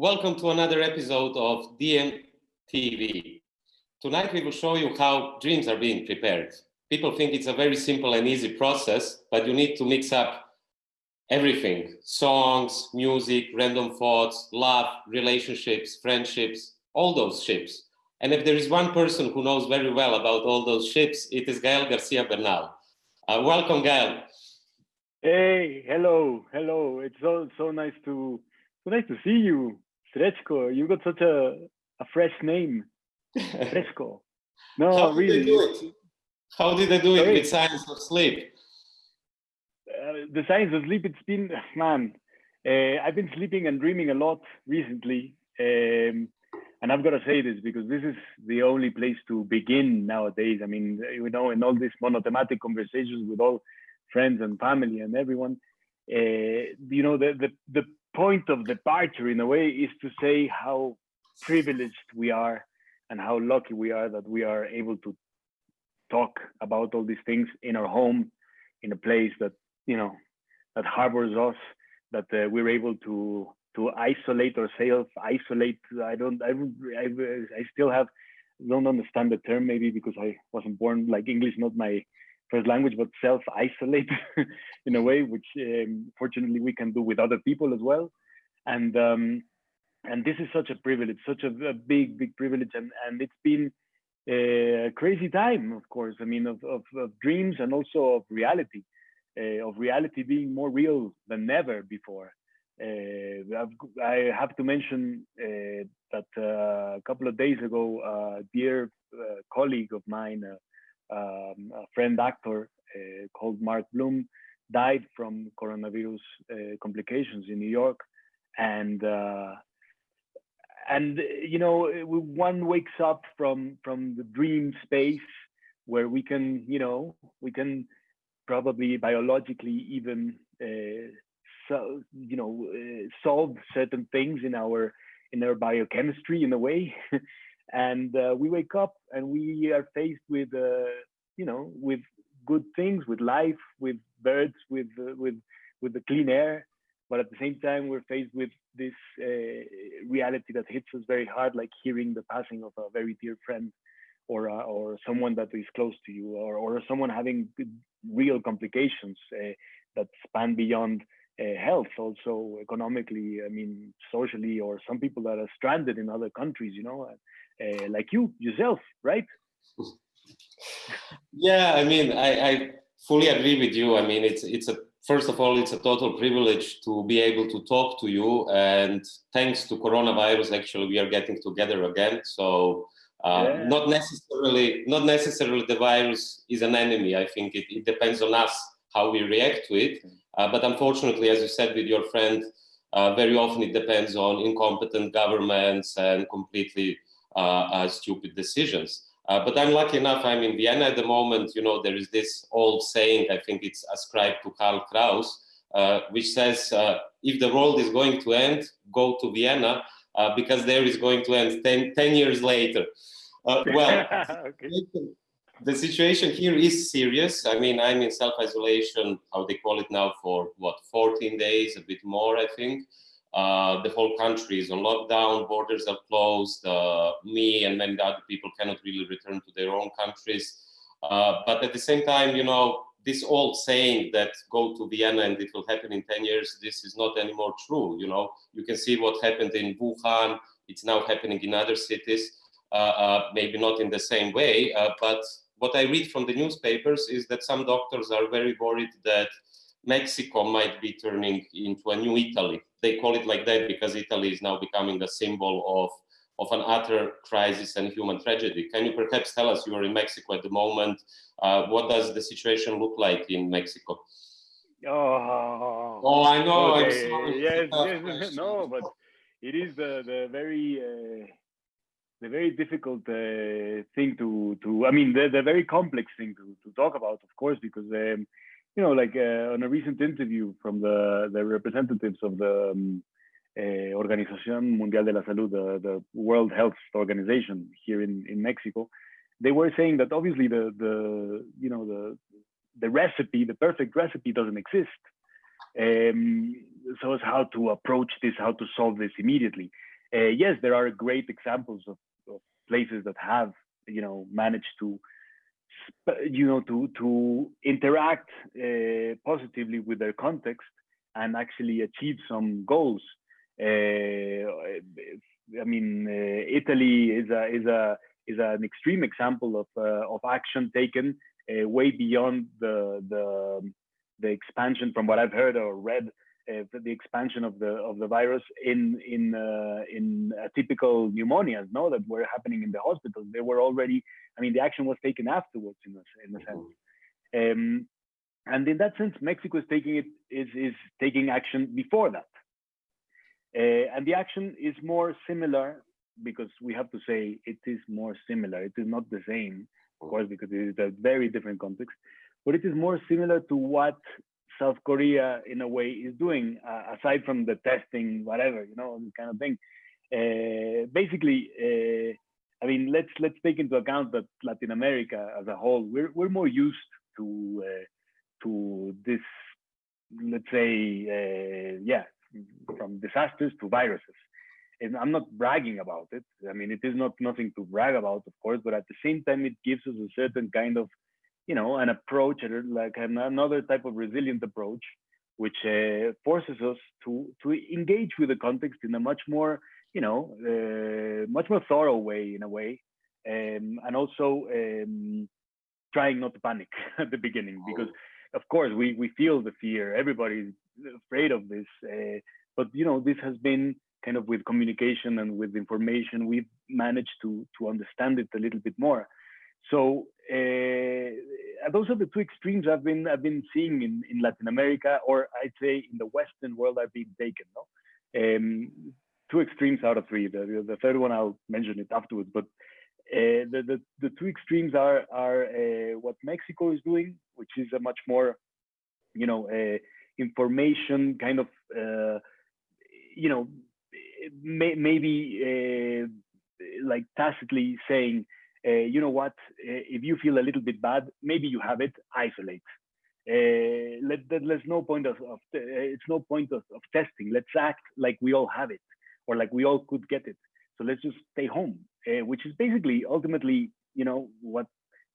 welcome to another episode of DMTV. Tonight we will show you how dreams are being prepared. People think it's a very simple and easy process, but you need to mix up everything. Songs, music, random thoughts, love, relationships, friendships, all those ships. And if there is one person who knows very well about all those ships, it is Gael Garcia Bernal. Uh, welcome, Gael. Hey, hello, hello. It's so so nice to so nice to see you, Srećko. You got such a a fresh name, Fresco. No, How really. Did they do it? How did they do it with science of sleep? Uh, the science of sleep. It's been man. Uh, I've been sleeping and dreaming a lot recently, um, and I've got to say this because this is the only place to begin nowadays. I mean, you know, in all these monothematic conversations with all friends and family and everyone, uh, you know, the, the, the point of departure in a way is to say how privileged we are and how lucky we are that we are able to talk about all these things in our home, in a place that, you know, that harbors us, that uh, we're able to to isolate ourselves, isolate. I don't, I, I, I still have, don't understand the term maybe because I wasn't born like English, not my first language, but self-isolate in a way, which um, fortunately we can do with other people as well. And um, and this is such a privilege, such a, a, big, big privilege, and and it's been a crazy time, of course. I mean, of of, of dreams and also of reality, uh, of reality being more real than ever before. Uh, i have to mention uh, that uh, a couple of days ago, a dear uh, colleague of mine, uh, um, a friend actor uh, called Mark Blum died from coronavirus uh, complications in New York, and uh, and you know one wakes up from from the dream space where we can you know we can probably biologically even uh, so you know uh, solve certain things in our in our biochemistry in a way and uh, we wake up and we are faced with uh, you know with good things with life with birds with uh, with with the clean air. But at the same time we're faced with this uh, reality that hits us very hard like hearing the passing of a very dear friend or uh, or someone that is close to you or or someone having real complications uh, that span beyond health. Also economically i mean socially or some people that are stranded in other countries you know uh, like you yourself right? Yeah i mean I, I fully agree with you. I mean it's it's a first of all it's a total privilege to be able to talk to you. And thanks to coronavirus actually we are getting together again. So uh, yeah. not necessarily not necessarily the virus is an enemy. I think it, it depends on us how we react to it. Uh, but unfortunately, as you said with your friend, uh, very often it depends on incompetent governments and completely stupid decisions. Uh, but I'm lucky enough, I'm in Vienna at the moment, you know, there is this old saying, I think it's ascribed to Karl Kraus, uh, which says, if the world is going to end, go to Vienna, because there is going to end 10, 10 years later. well, okay the situation here is serious. I mean, I'm in self-isolation, how they call it now, for what, 14 days, a bit more, I think. Uh, the whole country is on lockdown, borders are closed. Uh, me and many other people cannot really return to their own countries. Uh, but at the same time, you know, this old saying that go to Vienna and it will happen in 10 years, this is not anymore true. You know, you can see what happened in Wuhan. It's now happening in other cities. Uh, uh, maybe not in the same way, uh, but what I read from the newspapers is that some doctors are very worried that Mexico might be turning into a new Italy. They call it like that because Italy is now becoming a symbol of, of an utter crisis and human tragedy. Can you perhaps tell us, you are in Mexico at the moment, uh, what does the situation look like in Mexico? Oh, oh I know. Okay. Yes, yes, no, but it is the, the very uh, the very difficult uh, thing to to I mean the, the very complex thing to, to talk about of course because um, you know like uh, on a recent interview from the the representatives of the um, uh, Organización Mundial de la Salud the, the World Health Organization here in in Mexico they were saying that obviously the the you know the the recipe the perfect recipe doesn't exist um, so as how to approach this, how to solve this immediately. Uh, yes, there are great examples of, of, places that have, you know, managed to, you know, to to interact uh, positively with their context and actually achieve some goals. Uh, I mean, uh, Italy is a is a is an extreme example of uh, of action taken uh, way beyond the the the expansion from what I've heard or read the expansion of the of the virus in in uh, in typical pneumonias no that were happening in the hospitals they were already I mean the action was taken afterwards in a, in a sense. Um, and in that sense Mexico is taking it is is taking action before that. Uh, and the action is more similar because we have to say it is more similar. It is not the same of course because it is a very different context but it is more similar to what South Korea, in a way, is doing, uh, aside from the testing, whatever, you know, kind of thing. Uh, basically, uh, I mean, let's let's take into account that Latin America as a whole, we're we're more used to uh, to this, let's say, uh, yeah, from disasters to viruses. And I'm not bragging about it. I mean, it is not nothing to brag about, of course, but at the same time, it gives us a certain kind of you know, an approach, like another type of resilient approach, which uh, forces us to to engage with the context in a much more, you know, uh, much more thorough way in a way, um, and also um, trying not to panic at the beginning because, of course, we we feel the fear. Everybody's afraid of this, uh, but you know, this has been kind of with communication and with information, we've managed to to understand it a little bit more. So uh, those are the two extremes I've been I've been seeing in, in Latin America, or I'd say in the Western world I've been taken. No, um, two extremes out of three. The, the third one I'll mention it afterwards, but uh, the, the the two extremes are are uh, what Mexico is doing, which is a much more, you know, uh, information kind of, you know, may, maybe like tacitly saying uh, you know what, uh, if you feel a little bit bad, maybe you have it, isolate. Uh, let, there's no point of, of it's no point of, of, testing. Let's act like we all have it or like we all could get it. So let's just stay home, which is basically ultimately, you know, what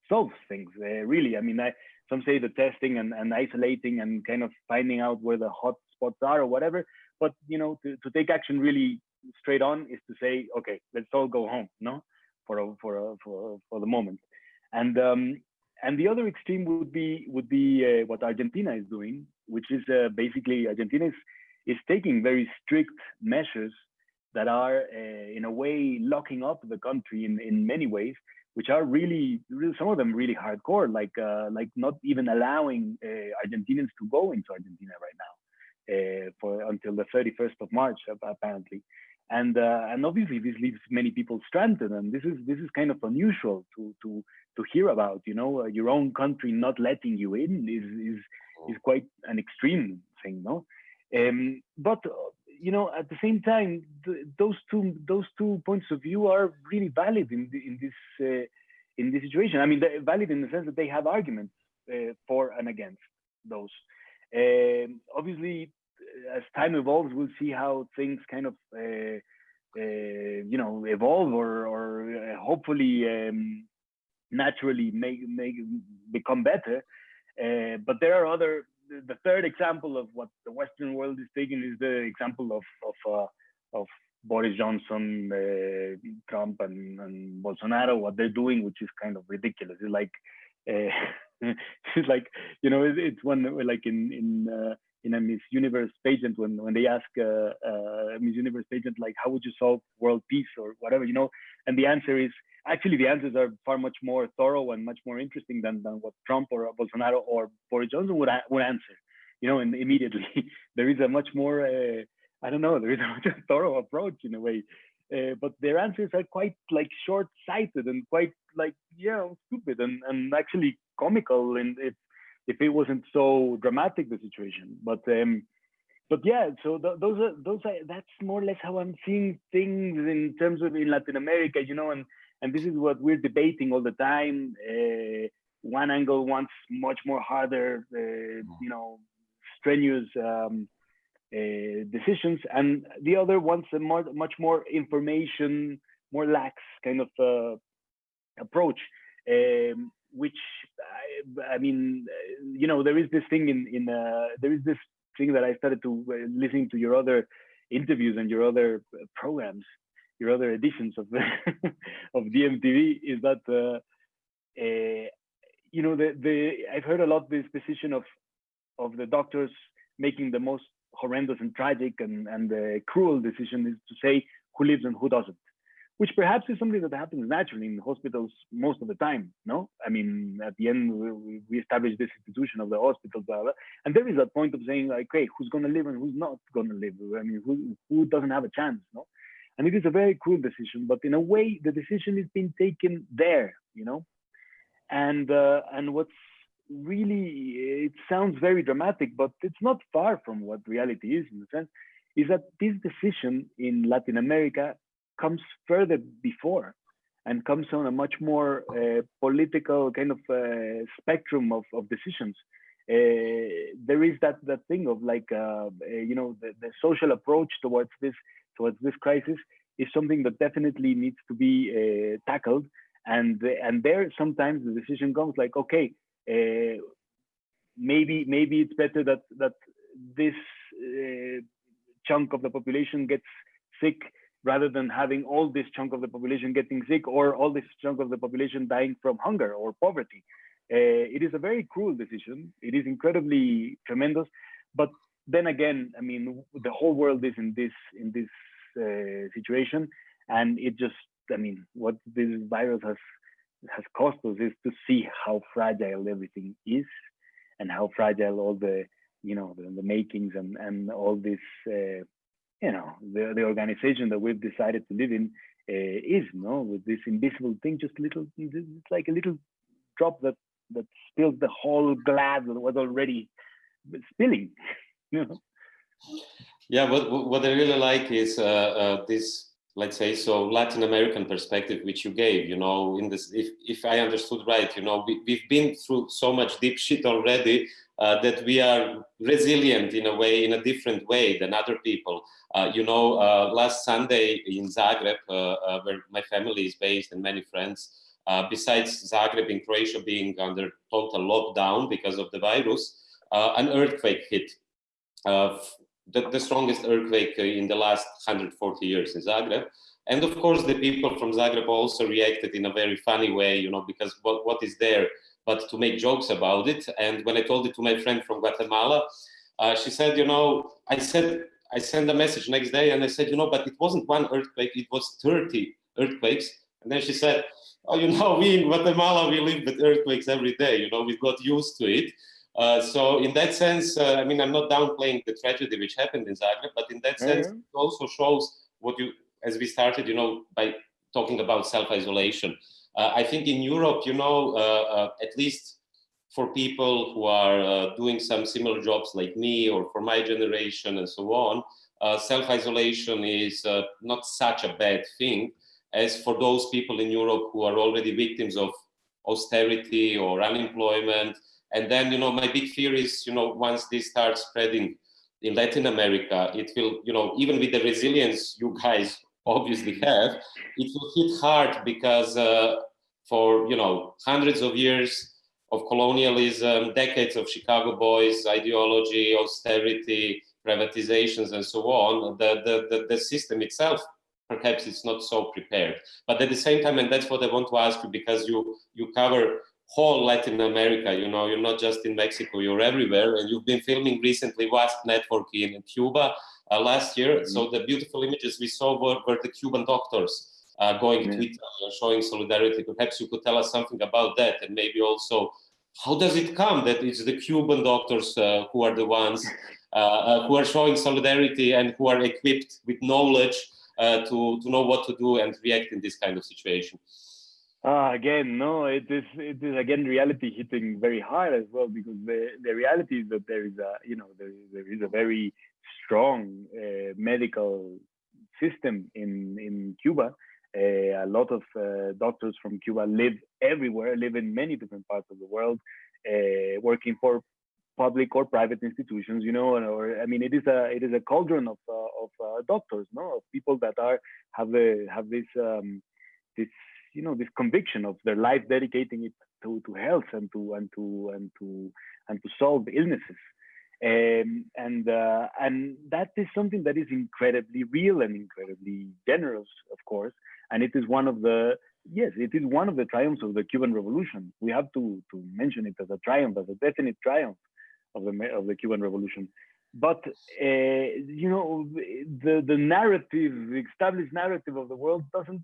solves things really. I mean, I, some say the testing and, and isolating and kind of finding out where the hot spots are or whatever. But you know, to, to take action really straight on is to say, okay, let's all go home. No, for a, for a, for for the moment, and um, and the other extreme would be would be uh, what Argentina is doing, which is uh, basically Argentina is, is taking very strict measures that are uh, in a way locking up the country in in many ways, which are really, really some of them really hardcore, like uh, like not even allowing uh, Argentinians to go into Argentina right now uh, for until the 31st of March apparently and uh, and obviously this leaves many people stranded and this is this is kind of unusual to to to hear about you know? Uh, your own country not letting you in is is oh. is quite an extreme thing no? Um, but uh, you know at the same time th those two those two points of view are really valid in the, in this uh, in this situation. I mean valid in the sense that they have arguments uh, for and against those. Um, obviously as time evolves, we'll see how things kind of uh, uh, you know evolve or or uh, hopefully um, naturally make make become better. Uh, but there are other. The third example of what the Western world is taking is the example of of uh, of Boris Johnson, uh, Trump, and, and Bolsonaro. What they're doing, which is kind of ridiculous. It's like it's like you know it's one like in in in a Miss Universe pageant when when they ask uh, uh, Miss Universe pageant like how would you solve world peace or whatever you know, and the answer is actually the answers are far much more thorough and much more interesting than, than what Trump or Bolsonaro or Boris Johnson would would answer, you know, and immediately there is a much more uh, I don't know there is a much thorough approach in a way. Uh, but their answers are quite like short-sighted and quite like yeah stupid and, and actually comical and it's if it wasn't so dramatic the situation. But um, but yeah, so th those are those are that's more or less how I'm seeing things in terms of in Latin America, you know, and and this is what we're debating all the time. Uh, one angle wants much more harder, uh, you know, strenuous um, uh, decisions, and the other wants a more, much more information, more lax kind of uh, approach, um, which I, I, mean, you know, there is this thing in in uh, there is this thing that I started to uh, listening to your other interviews and your other programs, your other editions of of DMTV is that uh, uh, you know the the I've heard a lot this position of of the doctors making the most horrendous and tragic and and the cruel decision is to say who lives and who doesn't which perhaps is something that happens naturally in hospitals most of the time. No, I mean, at the end, we, we establish this institution of the hospital, blah, blah, and there is a point of saying, like, hey, who's going to live and who's not going to live? I mean, who who doesn't have a chance? No, and it is a very cruel decision, but in a way, the decision is being taken there, you know, and uh, and what's really it sounds very dramatic, but it's not far from what reality is in the sense is that this decision in Latin America comes further before and comes on a much more uh, political kind of uh, spectrum of, of decisions. Uh, there is that that thing of like uh, uh, you know the, the, social approach towards this towards this crisis is something that definitely needs to be uh, tackled and and there sometimes the decision comes like okay maybe maybe it's better that that this chunk of the population gets sick rather than having all this chunk of the population getting sick or all this chunk of the population dying from hunger or poverty. Uh, it is a very cruel decision. It is incredibly tremendous, but then again, I mean, the whole world is in this in this uh, situation, and it just, I mean, what this virus has has cost us is to see how fragile everything is, and how fragile all the you know the, the makings and and all this uh, you know the, the organization that we've decided to live in uh, is no with this invisible thing just little it's like a little drop that that spills the whole glass that was already spilling you know? Yeah what what i really like is uh, uh, this let's say so latin american perspective which you gave you know in this if if i understood right you know we, we've been through so much deep shit already uh, that we are resilient in a way, in a different way than other people. Uh, you know, uh, last Sunday in Zagreb, uh, uh, where my family is based and many friends, besides Zagreb in Croatia being under total lockdown because of the virus, an earthquake hit. The, the, strongest earthquake in the last 140 years in Zagreb. And of course, the people from Zagreb also reacted in a very funny way, you know, because what, what is there but to make jokes about it. And when I told it to my friend from Guatemala, uh, she said, you know, I said, I sent a message next day and I said, you know, but it wasn't one earthquake, it was 30 earthquakes. And then she said, oh, you know, we in Guatemala, we live with earthquakes every day, you know, we've got used to it. Uh, so in that sense, uh, I mean, I'm not downplaying the tragedy which happened in Zagreb, but in that sense, mm-hmm. it also shows what you, as we started, you know, by talking about self-isolation. Uh, I think in Europe, you know, uh, uh, at least for people who are doing some similar jobs like me or for my generation and so on, self-isolation is not such a bad thing as for those people in Europe who are already victims of austerity or unemployment. And then, you know, my big fear is, you know, once this starts spreading in Latin America, it will, you know, even with the resilience you guys obviously have, it will hit hard because uh, for you know hundreds of years of colonialism, decades of Chicago boys ideology, austerity, privatizations, and so on, the, the, the, the system itself perhaps it's not so prepared. But at the same time, and that's what I want to ask you, because you you cover whole Latin America, you know, you're not just in Mexico, you're everywhere, and you've been filming recently WASP Network in Cuba uh, last year. Mm -hmm. So the beautiful images we saw were, were the Cuban doctors uh, going yeah. Twitter, showing solidarity. Perhaps you could tell us something about that, and maybe also how does it come that it's the Cuban doctors uh, who are the ones uh, uh who are showing solidarity and who are equipped with knowledge uh, to to know what to do and react in this kind of situation? Uh, again, no, it is it is again reality hitting very hard as well because the the reality is that there is a you know there, there is a very strong uh, medical system in in Cuba uh, a lot of uh, doctors from Cuba live everywhere, live in many different parts of the world, uh, working for public or private institutions, you know, or I mean, it is a it is a cauldron of uh, of uh, doctors, no, of people that are have a, have this um, this you know this conviction of their life dedicating it to to health and to and to and to and to solve illnesses. Um, and uh, and that is something that is incredibly real and incredibly generous, of course. And it is one of the yes, it is one of the triumphs of the Cuban Revolution. We have to to mention it as a triumph, as a definite triumph of the of the Cuban Revolution. But uh, you know, the the narrative, the established narrative of the world doesn't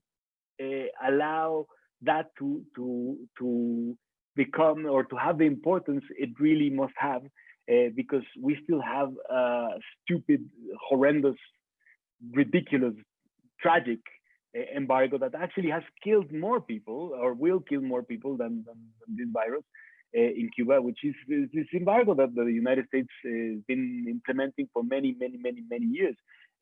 uh, allow that to to to become or to have the importance it really must have uh, because we still have a stupid, horrendous, ridiculous, tragic uh, embargo that actually has killed more people or will kill more people than, than, than this virus uh, in Cuba, which is this embargo that the United States has been implementing for many, many, many, many years.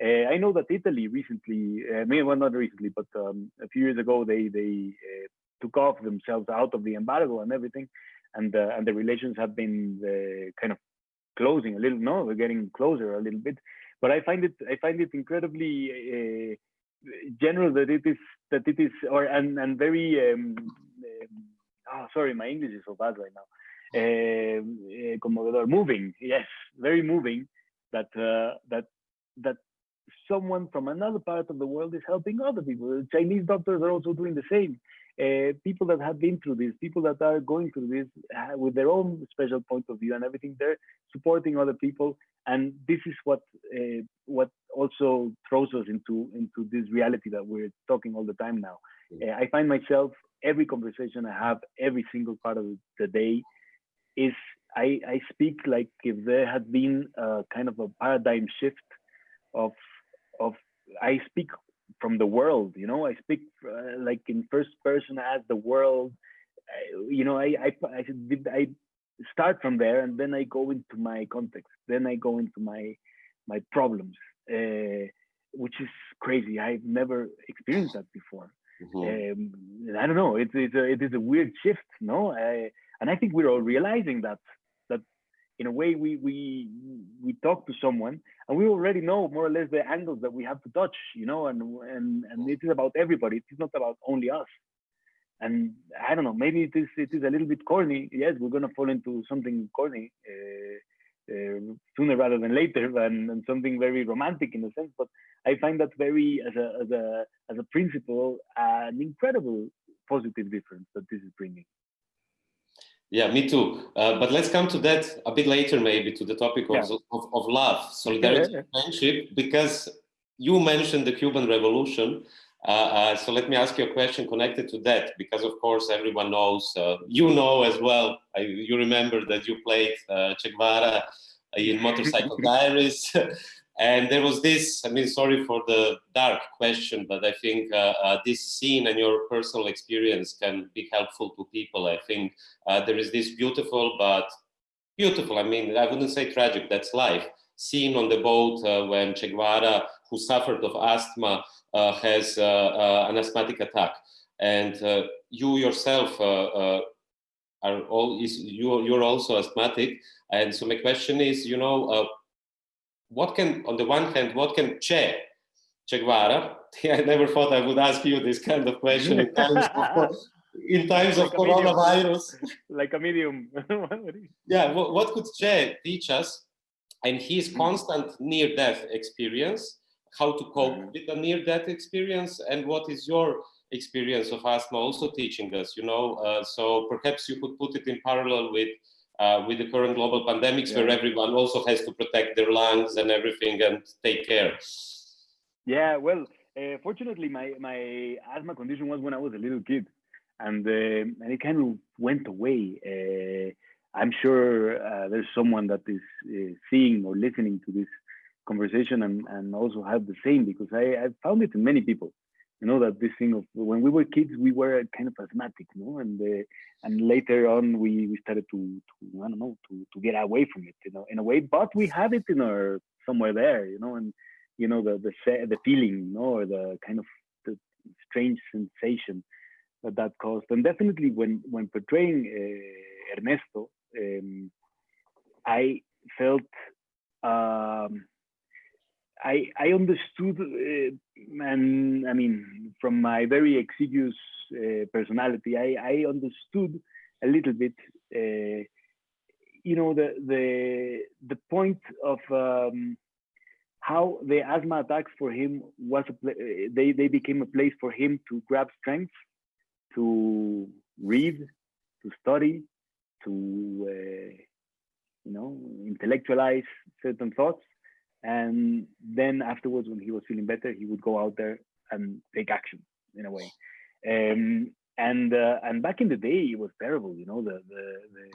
Uh, I know that Italy recently, uh, maybe well, not recently, but um, a few years ago, they they uh, took off themselves out of the embargo and everything, and and the relations have been uh, kind of closing a little. No, we're getting closer a little bit, but I find it I find it incredibly uh, general that it is that it is or and and very. Um, um, oh, sorry, my English is so bad right now. Uh, moving, yes, very moving. That uh, that that someone from another part of the world is helping other people. Chinese doctors are also doing the same uh, people that have been through this, people that are going through this uh, with their own special point of view and everything, they're supporting other people. And this is what uh, what also throws us into into this reality that we're talking all the time now. Mm. Uh, I find myself every conversation I have every single part of the day is I, I speak like if there had been a kind of a paradigm shift of of I speak from the world you know? I speak uh, like in first person as the world. I, you know I, I i i start from there and then i go into my context then i go into my my problems uh, which is crazy. I've never experienced that before. Mm-hmm. um, i don't know. It's, it's a, it is a weird shift no? I, and i think we're all realizing that in a way we we we talk to someone and we already know more or less the angles that we have to touch you know and and and it is about everybody. It is not about only us. And i don't know maybe it is it is a little bit corny. Yes we're going to fall into something corny uh, uh, sooner rather than later and, and something very romantic in a sense but i find that very as a as a as a principle an incredible positive difference that this is bringing yeah, me too. Uh, but let's come to that a bit later, maybe to the topic of, yeah. of, of, love, solidarity, yeah, yeah. friendship, because you mentioned the Cuban Revolution. Uh, uh, so let me ask you a question connected to that, because of course everyone knows, uh, you know as well, I, you remember that you played uh, Che Guevara in Motorcycle Diaries. And there was this, I mean, sorry for the dark question, but I think uh, uh, this scene and your personal experience can be helpful to people. I think uh, there is this beautiful, but beautiful, I mean, I wouldn't say tragic, that's life. Scene on the boat uh, when Che Guevara, who suffered of asthma, uh, has uh, an asthmatic attack. And you yourself are all, is, you, you're also asthmatic. And so my question is, you know, what can, on the one hand, what can Che, Che Guevara, I never thought I would ask you this kind of question in times of, in times like of coronavirus. like a medium. yeah, what, what could Che teach us and his mm. constant near-death experience, how to cope mm. with a near-death experience, and what is your experience of asthma also teaching us, you know? Uh, so perhaps you could put it in parallel with uh, with the current global pandemics, yeah. where everyone also has to protect their lungs and everything and take care. Yeah, well, uh, fortunately, my my asthma condition was when I was a little kid, and uh, and it kind of went away. Uh, I'm sure uh, there's someone that is uh, seeing or listening to this conversation and, and also have the same because I, I found it in many people you know that this thing of when we were kids we were kind of asthmatic you know and uh, and later on we we started to, to i don't know to to get away from it you know in a way. But we had it in our somewhere there you know? And you know the the the feeling you know or the kind of the strange sensation that that caused. And definitely when when portraying uh, ernesto um, I felt um, I I understood, uh, and I mean, from my very exiguous uh, personality, I I understood a little bit, uh, you know, the the the point of um, how the asthma attacks for him was a they they became a place for him to grab strength, to read, to study, to uh, you know intellectualize certain thoughts and then afterwards when he was feeling better he would go out there and take action in a way. Um, and uh, and back in the day it was terrible you know the the, the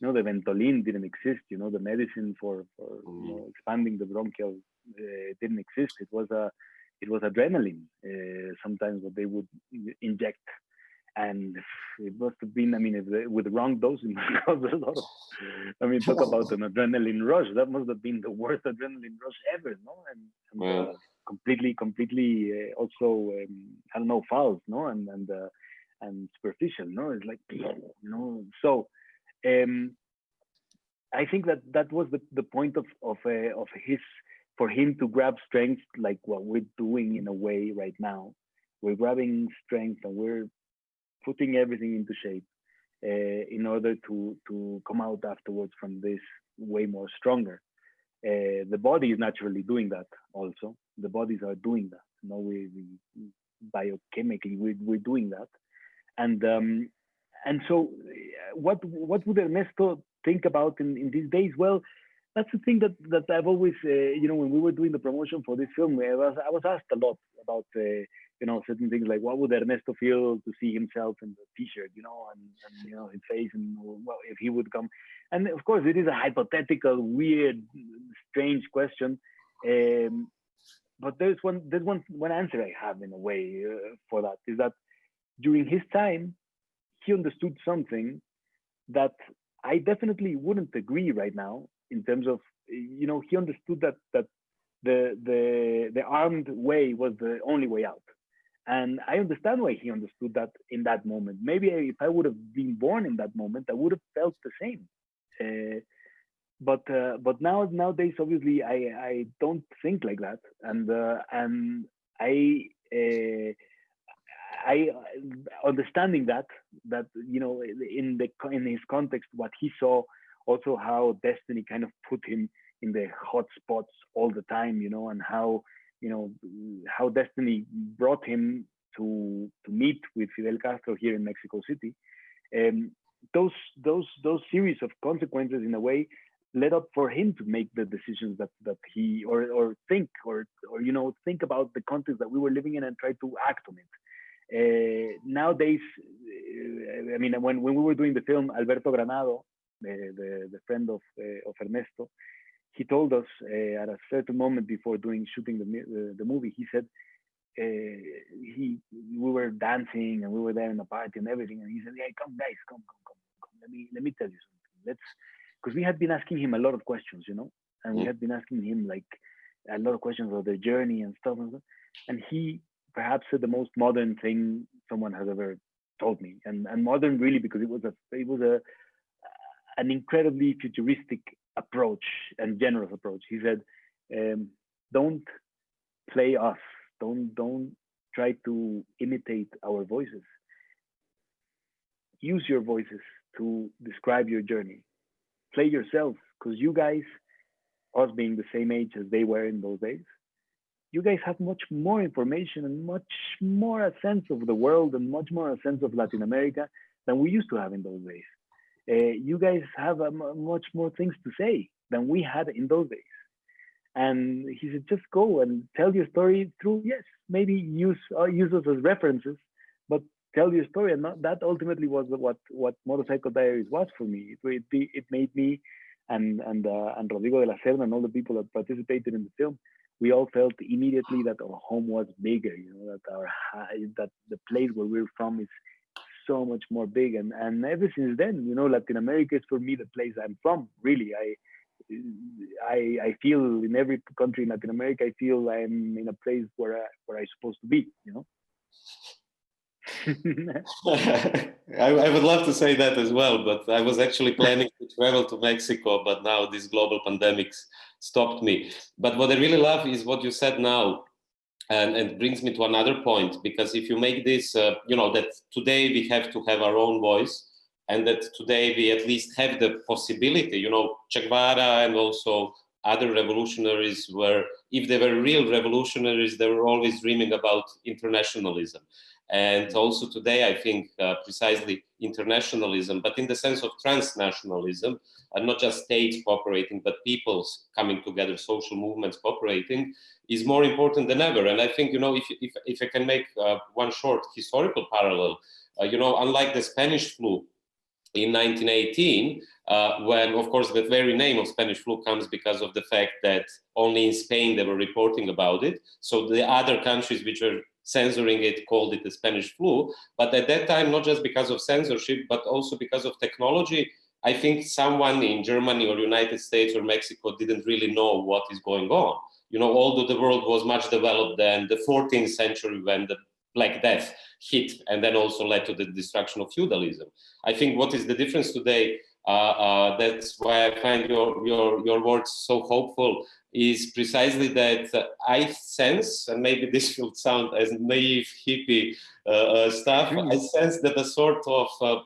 you know the ventolin didn't exist you know the medicine for for you know, expanding the bronchial uh, didn't exist. It was a it was adrenaline uh, sometimes what they would inject and it must have been i mean with the wrong dose it must cause a lot of i mean talk about an adrenaline rush. That must have been the worst adrenaline rush ever no? And, and uh, completely completely uh, also um, i don't know false no? And and uh, and superficial no? It's like you know so um i think that that was the, the point of of uh, of his for him to grab strength like what we're doing in a way right now. We're grabbing strength and we're putting everything into shape uh, in order to to come out afterwards from this way more stronger. Uh, the body is naturally doing that also. The bodies are doing that. You know, we, we biochemically we, we're doing that, and um, and so what what would Ernesto think about in, in these days? Well, that's the thing that that I've always uh, you know when we were doing the promotion for this film, I was I was asked a lot about uh, you know certain things like what would Ernesto feel to see himself in the T-shirt, you know, and, and you know his face, and well, if he would come, and of course it is a hypothetical, weird, strange question, um, but there's one there's one one answer I have in a way uh, for that is that during his time he understood something that I definitely wouldn't agree right now in terms of you know he understood that that the the the armed way was the only way out and I understand why he understood that in that moment. Maybe if I would have been born in that moment, I would have felt the same. Uh, but uh, but now nowadays, obviously, I I don't think like that, and uh, and I. Uh, I understanding that that you know in the in his context what he saw also how destiny kind of put him in the hot spots all the time you know and how you know how destiny brought him to to meet with Fidel Castro here in Mexico City. Um, those those those series of consequences, in a way, led up for him to make the decisions that that he or or think or or you know think about the context that we were living in and try to act on it. Uh, nowadays, uh, I mean, when when we were doing the film, Alberto Granado, the the, the friend of uh, of Ernesto, he told us uh, at a certain moment before doing shooting the the, the movie, he said uh, he we were dancing and we were there in the party and everything, and he said, "Hey, come guys, come, come, come, come. Let me let me tell you something. Let's." Because we had been asking him a lot of questions, you know, and we had been asking him like a lot of questions about their journey and stuff, and, stuff. and he perhaps said the most modern thing someone has ever told me, and and modern really because it was a it was a an incredibly futuristic approach and generous approach. He said, um, "Don't play us. Don't don't try to imitate our voices. Use your voices to describe your journey. Play yourself, because you guys, us being the same age as they were in those days, you guys have much more information and much more a sense of the world and much more a sense of Latin America than we used to have in those days you guys have much more things to say than we had in those days. And he said, just go and tell your story through, yes, maybe use uh, use us as references, but tell your story. And that ultimately was what what Motorcycle Diaries was for me. It it, it made me and and uh, and Rodrigo de la Serna and all the people that participated in the film, we all felt immediately that our home was bigger. You know that our that the place where we're from is so much more big. And and ever since then you know latin america is for me the place i'm from really. I i i feel in every country in latin america i feel i'm in a place where I, where i'm supposed to be you know? I, I, would love to say that as well, but I was actually planning to travel to Mexico, but now this global pandemic stopped me. But what I really love is what you said now, and, brings me to another point, because if you make this, uh, you know, that today we have to have our own voice, and that today we at least have the possibility, you know, Che Guevara and also other revolutionaries were, if they were real revolutionaries, they were always dreaming about internationalism. And also today, I think uh, precisely internationalism, but in the sense of transnationalism, and not just states cooperating, but peoples coming together, social movements cooperating, is more important than ever. And I think, you know, if, if, if I can make uh, one short historical parallel, uh, you know, unlike the Spanish flu, in 1918, uh, when, of course, the very name of Spanish flu comes because of the fact that only in Spain they were reporting about it. So the other countries which were censoring it called it the Spanish flu. But at that time, not just because of censorship, but also because of technology, I think someone in Germany or United States or Mexico didn't really know what is going on. You know, although the world was much developed than the 14th century when the Black Death hit and then also led to the destruction of feudalism. I think what is the difference today, uh, uh, that's why I find your, your, your words so hopeful, is precisely that uh, I sense, and maybe this will sound as naive hippie uh, uh, stuff, mm. I sense that a sort of uh,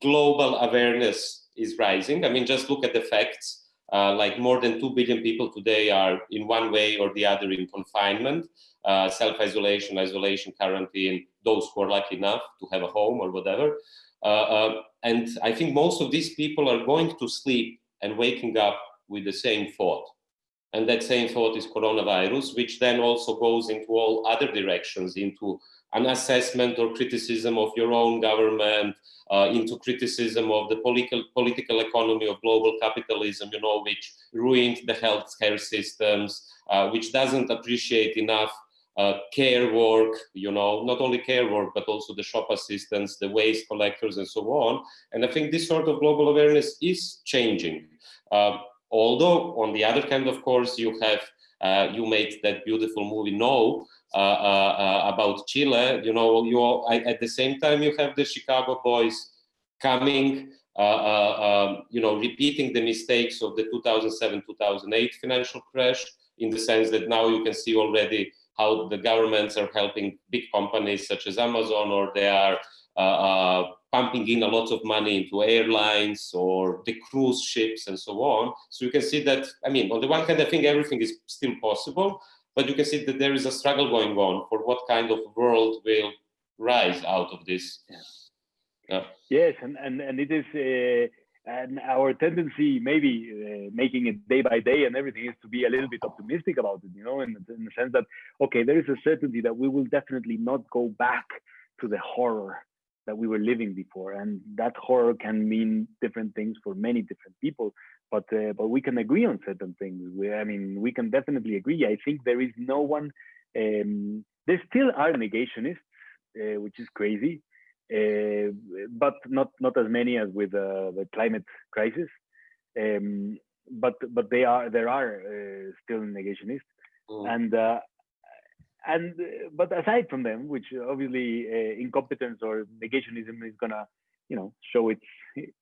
global awareness is rising. I mean, just look at the facts. like more than 2 billion people today are in one way or the other in confinement uh, self-isolation, isolation, quarantine, those who are lucky enough to have a home or whatever. Uh, uh, and I think most of these people are going to sleep and waking up with the same thought. And that same thought is coronavirus, which then also goes into all other directions, into an assessment or criticism of your own government, uh, into criticism of the political political economy of global capitalism, you know, which ruined the healthcare systems, uh, which doesn't appreciate enough uh, care work, you know, not only care work, but also the shop assistants, the waste collectors, and so on. And I think this sort of global awareness is changing. Uh, although, on the other hand, of course, you have uh, you made that beautiful movie No uh, uh, uh, about Chile. You know, you I, at the same time you have the Chicago boys coming. Um, you know, repeating the mistakes of the 2007-2008 financial crash, in the sense that now you can see already how the governments are helping big companies such as Amazon, or they are uh, uh, pumping in a lot of money into airlines or the cruise ships and so on. So you can see that, I mean, on the one hand, I think everything is still possible, but you can see that there is a struggle going on for what kind of world will rise out of this. Yeah. Yes, and, and, and it is uh, and our tendency maybe uh, making it day by day and everything is to be a little bit optimistic about it you know in, in the sense that okay there is a certainty that we will definitely not go back to the horror that we were living before and that horror can mean different things for many different people but uh, but we can agree on certain things we, i mean we can definitely agree i think there is no one um, there still are negationists uh, which is crazy uh, but not not as many as with uh, the climate crisis. Um, but but they are there are uh, still negationists, mm. and and but aside from them, which obviously incompetence or negationism is gonna you know show its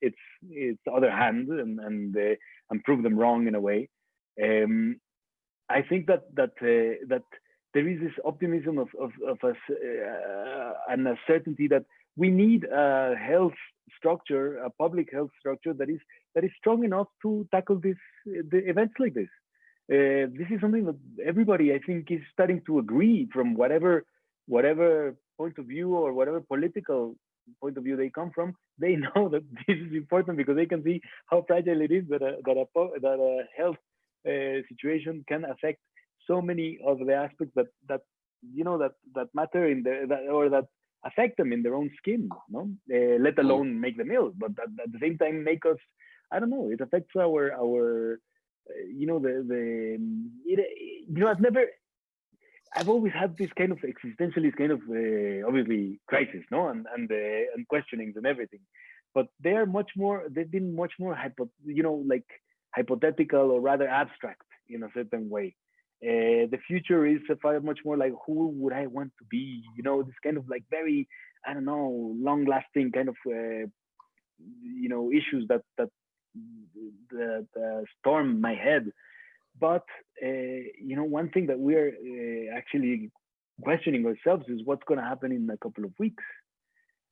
its its other hand and and uh, and prove them wrong in a way. Um, I think that that uh, that there is this optimism of of, of us uh, and a certainty that we need a health structure, a public health structure that is that is strong enough to tackle this the events like this. Uh, this is something that everybody, I think, is starting to agree from whatever whatever point of view or whatever political point of view they come from. They know that this is important because they can see how fragile it is that a that a that a health uh, situation can affect so many of the aspects that that you know that that matter in the that, or that affect them in their own skin, no? Uh, let mm. alone make them ill, but at, at, the same time make us, I don't know, it affects our, our, you know, the, the, it, you know, I've never, I've always had this kind of existentialist kind of, uh, obviously, crisis, no? And, and, uh, and questionings and everything. But they are much more, they've been much more, hypo, you know, like hypothetical or rather abstract in a certain way. Uh, the future is far much more like who would I want to be? You know, this kind of like very I don't know, long lasting kind of you know issues that that the, the storm my head. But uh, you know, one thing that we're uh, actually questioning ourselves is what's going to happen in a couple of weeks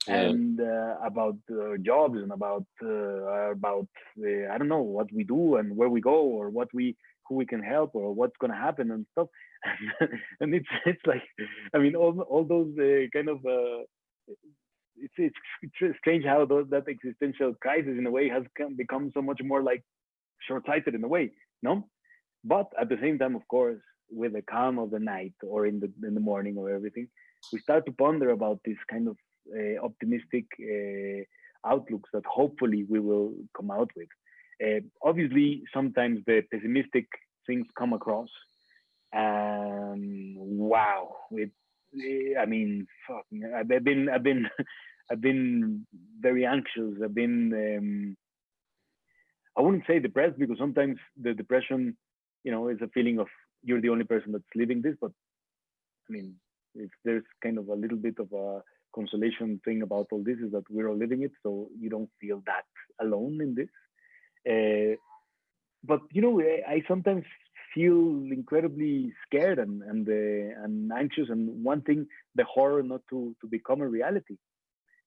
yeah. and uh, about jobs and about uh, about uh, I don't know what we do and where we go or what we who we can help or what's going to happen and stuff and it's it's like I mean all all those uh, kind of uh, it's, it's strange how that existential crisis in a way has become so much more like short-sighted in a way no but at the same time of course with the calm of the night or in the in the morning or everything we start to ponder about this kind of uh, optimistic uh, outlooks that hopefully we will come out with. Uh, obviously, sometimes the pessimistic things come across, and wow, it. I mean, fuck, I've been, I've been, I've been very anxious. I've been, um, I wouldn't say depressed because sometimes the depression, you know, is a feeling of you're the only person that's living this. But I mean, if there's kind of a little bit of a consolation thing about all this is that we're all living it, so you don't feel that alone in this. Uh, but you know, I sometimes feel incredibly scared and and uh, and anxious, and wanting the horror not to to become a reality.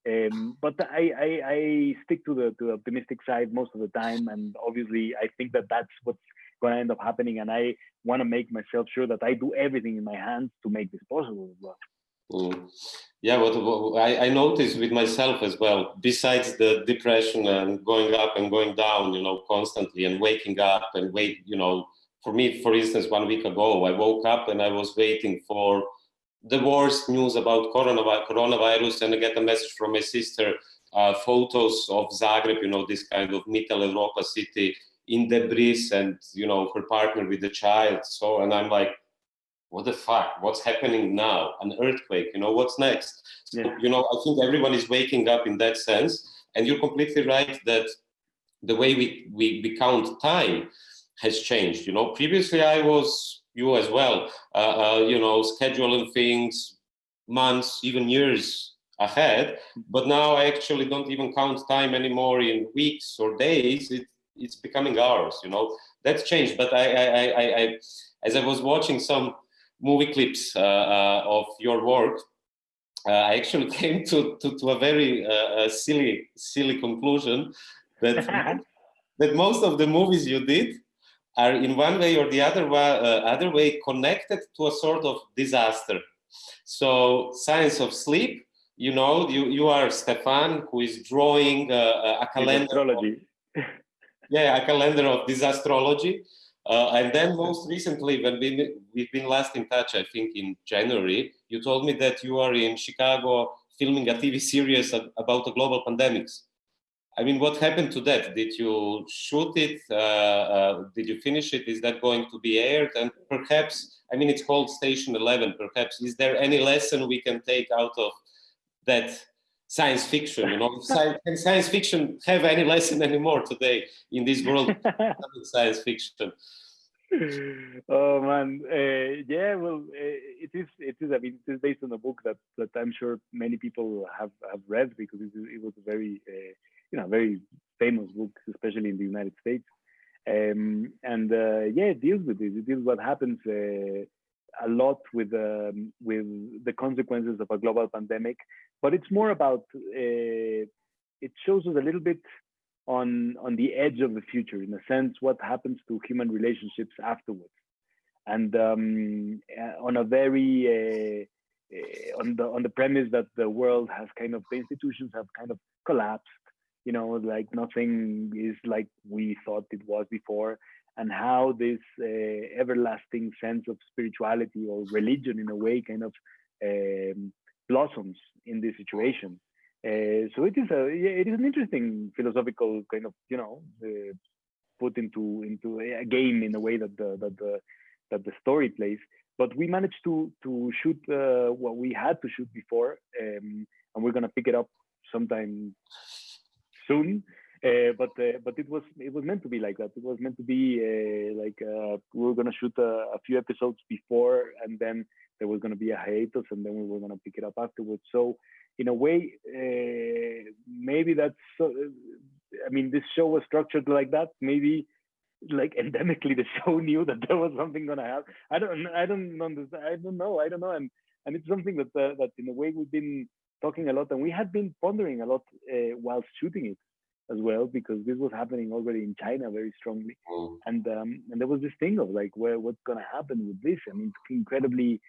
Um, but I, I, I stick to the to the optimistic side most of the time, and obviously I think that that's what's going to end up happening, and I want to make myself sure that I do everything in my hands to make this possible as well. Mm. Yeah, what, I, I noticed with myself as well, besides the depression and going up and going down, you know, constantly and waking up and wait, you know, for me, for instance, one week ago, I woke up and I was waiting for the worst news about coronavirus and I get a message from my sister, uh, photos of Zagreb, you know, this kind of Mittel Europa city in debris and, you know, her partner with the child. So, and I'm like, what the fuck? What's happening now? An earthquake you know what's next? So, you know i think everyone is waking up in that sense. And you're completely right that the way we, we, we count time has changed. You know previously i was you as well uh, uh, you know scheduling things months even years ahead. But now i actually don't even count time anymore in weeks or days. It, it's becoming hours you know. That's changed but I, I i i as i was watching some movie clips uh, uh, of your work, uh, I actually came to, to, to a very silly, silly conclusion that, that most of the movies you did are in one way or the other, other way connected to a sort of disaster. So Science of Sleep, you know, you, you are Stefan who is drawing uh, a calendar. Of, yeah, a calendar of disastrology. Uh, and then most recently, when we, we've been last in touch, I think in January, you told me that you are in Chicago filming a TV series about the global pandemics. I mean, what happened to that? Did you shoot it? Uh, uh, did you finish it? Is that going to be aired? And perhaps, I mean, it's called Station 11. Perhaps, is there any lesson we can take out of that science fiction? You know, science, can science fiction have any lesson anymore today in this world of science fiction? oh man, uh, yeah. Well, uh, it is. It is. I mean, it is based on a book that that I'm sure many people have have read because it, it was a very, uh, you know, very famous book, especially in the United States. Um, and uh, yeah, it deals with this. It deals with what happens uh, a lot with um, with the consequences of a global pandemic, but it's more about. Uh, it shows us a little bit on on the edge of the future in a sense what happens to human relationships afterwards and um, uh, on a very uh, uh, on the on the premise that the world has kind of the institutions have kind of collapsed you know like nothing is like we thought it was before and how this uh, everlasting sense of spirituality or religion in a way kind of um, blossoms in this situation uh, so it is a it is an interesting philosophical kind of you know uh, put into into a game in a way that the that the that the story plays. But we managed to to shoot uh, what we had to shoot before, um, and we're gonna pick it up sometime soon. uh, but uh, but it was it was meant to be like that. It was meant to be uh, like uh, we were gonna shoot a, a, few episodes before, and then there was gonna be a hiatus, and then we were gonna pick it up afterwards. So in a way, uh, maybe that's. So, I mean, this show was structured like that. Maybe like endemically the show knew that there was something gonna happen. I don't I don't understand. I don't know. I don't know. And and it's something that uh, that in a way we've been talking a lot, and we had been pondering a lot uh, while shooting it as well because this was happening already in China very strongly, mm. and um, and there was this thing of like where what's gonna happen with this. I mean, it's incredibly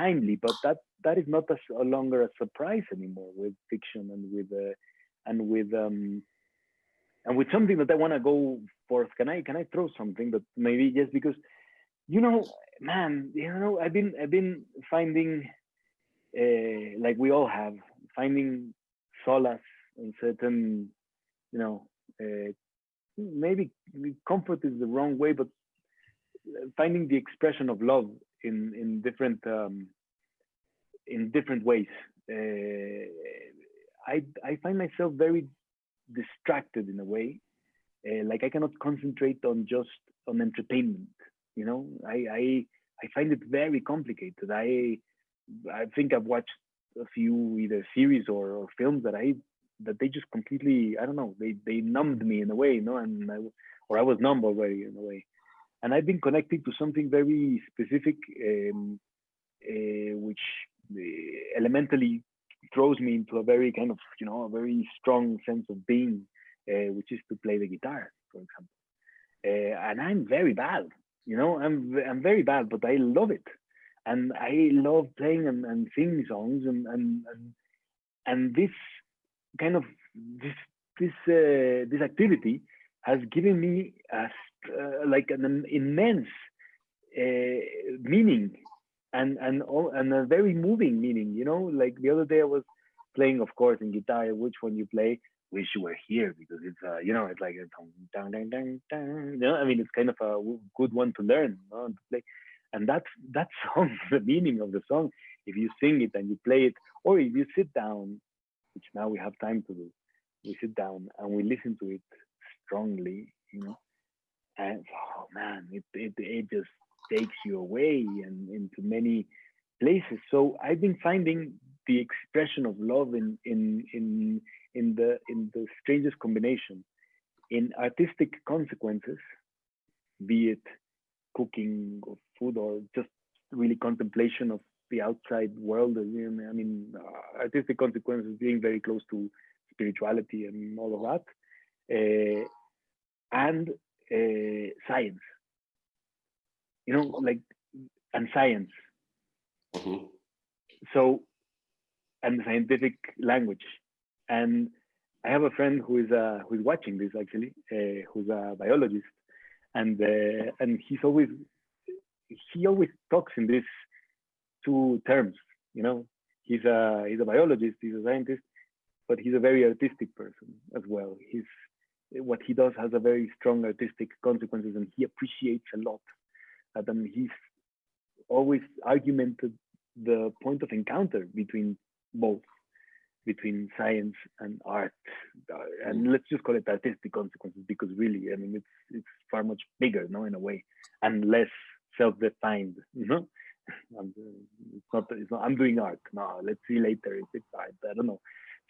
timely, but that that is not a, a longer a surprise anymore with fiction and with uh, and with um and with something that I want to go forth. Can I can I throw something that maybe just because you know, man, you know, I've been I've been finding uh, like we all have finding solace in certain you know, uh, maybe comfort is the wrong way, but finding the expression of love in in different um, in different ways. Uh, I I find myself very distracted in a way, uh, like I cannot concentrate on just on entertainment. You know, I I I find it very complicated. I I think I've watched a few either series or, or films that I that they just completely I don't know they they numbed me in a way, you know, and I, or I was numb already in a way, and I've been connecting to something very specific, um, uh, which uh, elementally throws me into a very kind of you know a very strong sense of being, uh, which is to play the guitar, for example, uh, and I'm very bad, you know, I'm I'm very bad, but I love it, and I love playing and, and singing songs and and and and this kind of this this uh, this activity has given me a, uh, like an immense uh, meaning and and and a very moving meaning you know? Like the other day i was playing of course in guitar which one you play wish you were here because it's uh you know it's like a dang, dang, dang, dang, you know? I mean it's kind of a good one to learn you know, to play and that's that song the meaning of the song if you sing it and you play it or if you sit down which now we have time to do. We sit down and we listen to it strongly, you know, and oh man, it it, it just takes you away and into many places. So I've been finding the expression of love in in in in the in the strangest combination in artistic consequences, be it cooking or food or just really contemplation of the outside world. I mean, uh, artistic consequences being very close to spirituality and all of that, uh, and uh, science. You know, like and science. Mm-hmm. So, and scientific language, and I have a friend who is uh, who is watching this actually, uh, who's a biologist, and uh, and he's always he always talks in these two terms. You know, he's a he's a biologist, he's a scientist, but he's a very artistic person as well. He's what he does has a very strong artistic consequences, and he appreciates a lot. And um, he's always argumented the point of encounter between both, between science and art, uh, and let's just call it artistic consequences because really, I mean, it's it's far much bigger, no, in a way, and less self-defined, you it's not, it's not, I'm doing art. No, let's see later if it's art. I don't know.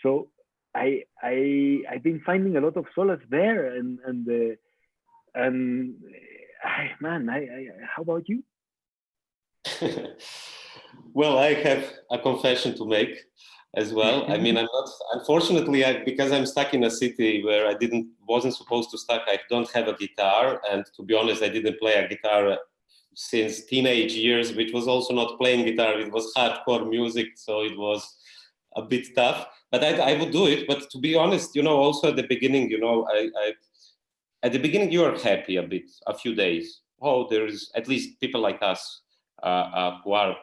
So I, I, I've been finding a lot of solace there and, and, uh, and I, man, I, I, how about you? well, I have a confession to make as well. I mean, I'm not, unfortunately, I, because I'm stuck in a city where I didn't, wasn't supposed to stuck, I don't have a guitar. And to be honest, I didn't play a guitar since teenage years, which was also not playing guitar. It was hardcore music, so it was a bit tough. But I, I would do it. But to be honest, you know, also at the beginning, you know, I, I at the beginning you are happy a bit, a few days. Oh, there is at least people like us uh, uh, who are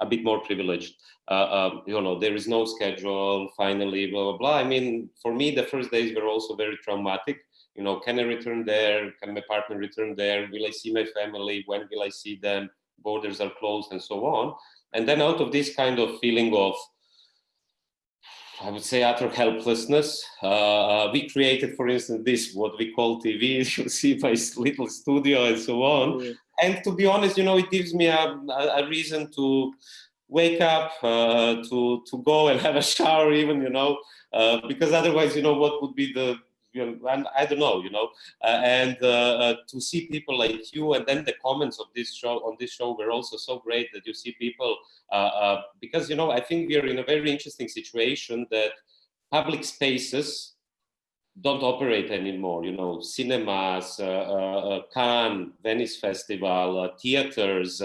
a bit more privileged. Uh, um, you know, there is no schedule. Finally, blah blah blah. I mean, for me, the first days were also very traumatic you know, can I return there? Can my partner return there? Will I see my family? When will I see them? Borders are closed and so on. And then out of this kind of feeling of I would say utter helplessness. Uh, we created, for instance, this what we call TV. You see my little studio and so on. Yeah. And to be honest, you know, it gives me a, a reason to wake up, uh, to to go and have a shower, even you know, uh, because otherwise, you know, what would be the you know, and I don't know, you know, uh, and uh, uh, to see people like you, and then the comments of this show on this show were also so great that you see people uh, because you know I think we are in a very interesting situation that public spaces don't operate anymore. You know, cinemas, uh, uh, Cannes, Venice Festival, uh, theaters,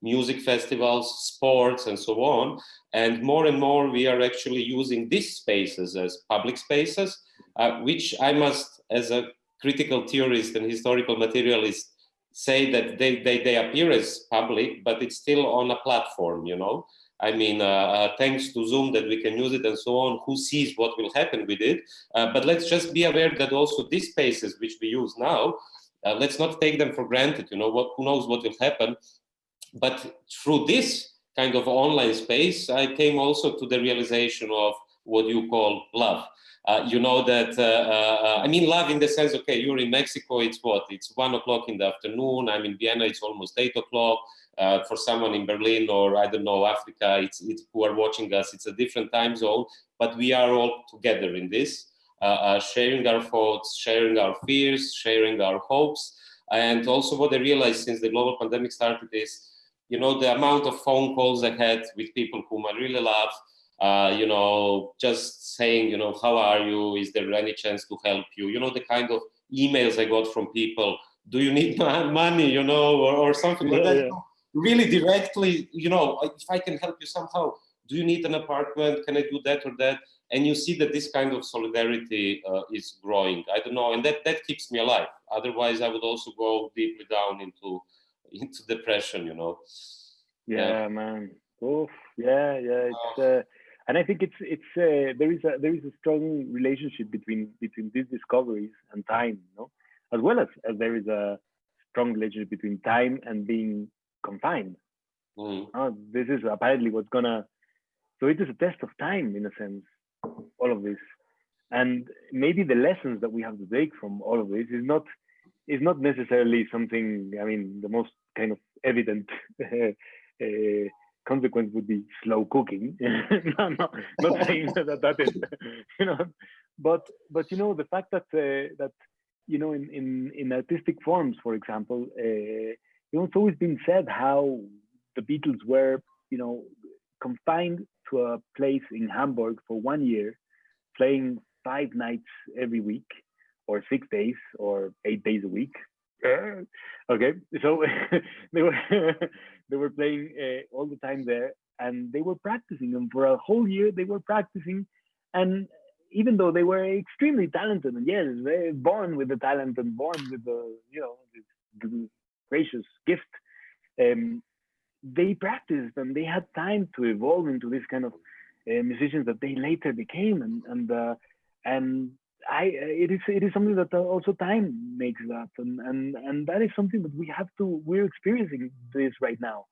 music festivals, sports, and so on. And more and more, we are actually using these spaces as public spaces uh, which I must, as a critical theorist and historical materialist, say that they, they, they appear as public, but it's still on a platform, you know? I mean, uh, uh, thanks to Zoom that we can use it and so on, who sees what will happen with it. Uh, but let's just be aware that also these spaces which we use now, uh, let's not take them for granted, you know, what, who knows what will happen. But through this kind of online space, I came also to the realization of what you call love. Uh, you know that, uh, uh, I mean, love in the sense, okay, you're in Mexico, it's what? It's one o'clock in the afternoon. I'm in Vienna, it's almost eight o'clock. Uh, for someone in Berlin or I don't know, Africa, it's, it's who are watching us, it's a different time zone, but we are all together in this, uh, uh, sharing our thoughts, sharing our fears, sharing our hopes. And also what I realized since the global pandemic started is, you know, the amount of phone calls I had with people whom I really love, uh, you know, just saying, you know, how are you? Is there any chance to help you? You know, the kind of emails I got from people, do you need money, you know, or, or something yeah, like that. Yeah. Really directly, you know, if I can help you somehow, do you need an apartment? Can I do that or that? And you see that this kind of solidarity uh, is growing. I don't know, and that, that keeps me alive. Otherwise, I would also go deeply down into into depression, you know. Yeah, yeah. man. Oof. Yeah, yeah. It's, uh, and I think it's it's uh, there is a there is a strong relationship between between these discoveries and time, you know, as well as, as there is a strong relationship between time and being confined. Mm. Uh, this is apparently what's gonna. So it is a test of time in a sense, all of this, and maybe the lessons that we have to take from all of this is not is not necessarily something. I mean, the most kind of evident. uh, consequence would be slow cooking. no, no, not saying that that is, you know, but but you know the fact that uh, that you know in in in artistic forms, for example, uh, you know it's always been said how the Beatles were you know confined to a place in Hamburg for one year, playing five nights every week, or six days, or eight days a week. okay, so they were they were playing uh, all the time there, and they were practicing. And for a whole year, they were practicing. And even though they were extremely talented, and yes, they born with the talent and born with the you know this gracious gift, um, they practiced and they had time to evolve into this kind of uh, musicians that they later became, and and uh, and I it is it is something that also time makes up, and and and that is something that we have to we're experiencing this right now.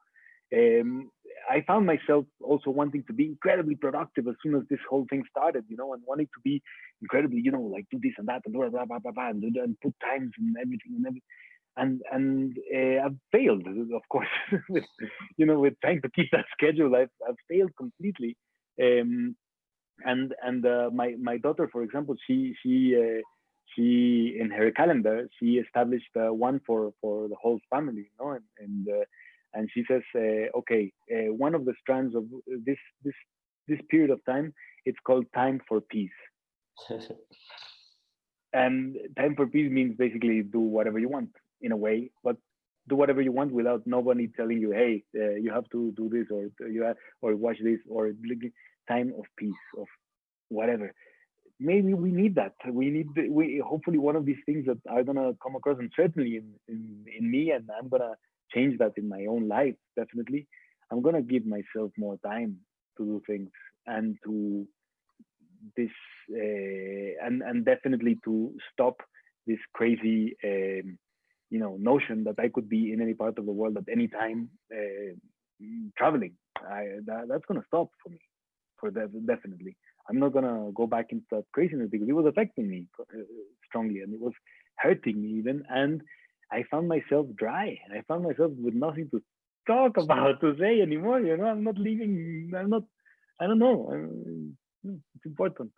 Um, I found myself also wanting to be incredibly productive as soon as this whole thing started, you know, and wanting to be incredibly, you know, like do this and that and blah blah blah blah, blah and, and put times and everything and everything. And and uh, I've failed, of course, with you know, with trying to keep that schedule. I've I've failed completely. Um, and and uh, my my daughter, for example, she she uh, she in her calendar she established uh, one for for the whole family, you know, and and, uh, and she says, uh, okay, uh, one of the strands of this this this period of time, it's called time for peace. and time for peace means basically do whatever you want in a way, but do whatever you want without nobody telling you, hey, you have to do this or you have, or watch this or time of peace, of whatever. Maybe we need that. We need we hopefully one of these things that are gonna come across, and certainly in, in, in me, and I'm gonna change that in my own life. Definitely, I'm gonna give myself more time to do things and to this uh, and and definitely to stop this crazy um, you know notion that I could be in any part of the world at any time uh, traveling. I, that, that's gonna stop for me for that definitely. I'm not gonna go back into that craziness because it was affecting me uh, strongly and it was hurting me even. And I found myself dry. And I found myself with nothing to talk about to say anymore. You know, I'm not leaving. I'm not. I don't know. I'm, it's important.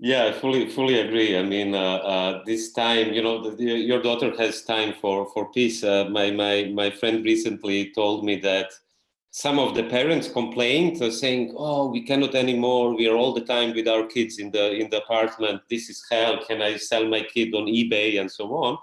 Yeah, I fully fully agree. I mean, uh, uh, this time, you know, the, the, your daughter has time for for peace. Uh, my my my friend recently told me that some of the parents complained, uh, saying, "Oh, we cannot anymore. We are all the time with our kids in the in the apartment. This is hell. Can I sell my kid on eBay and so on?"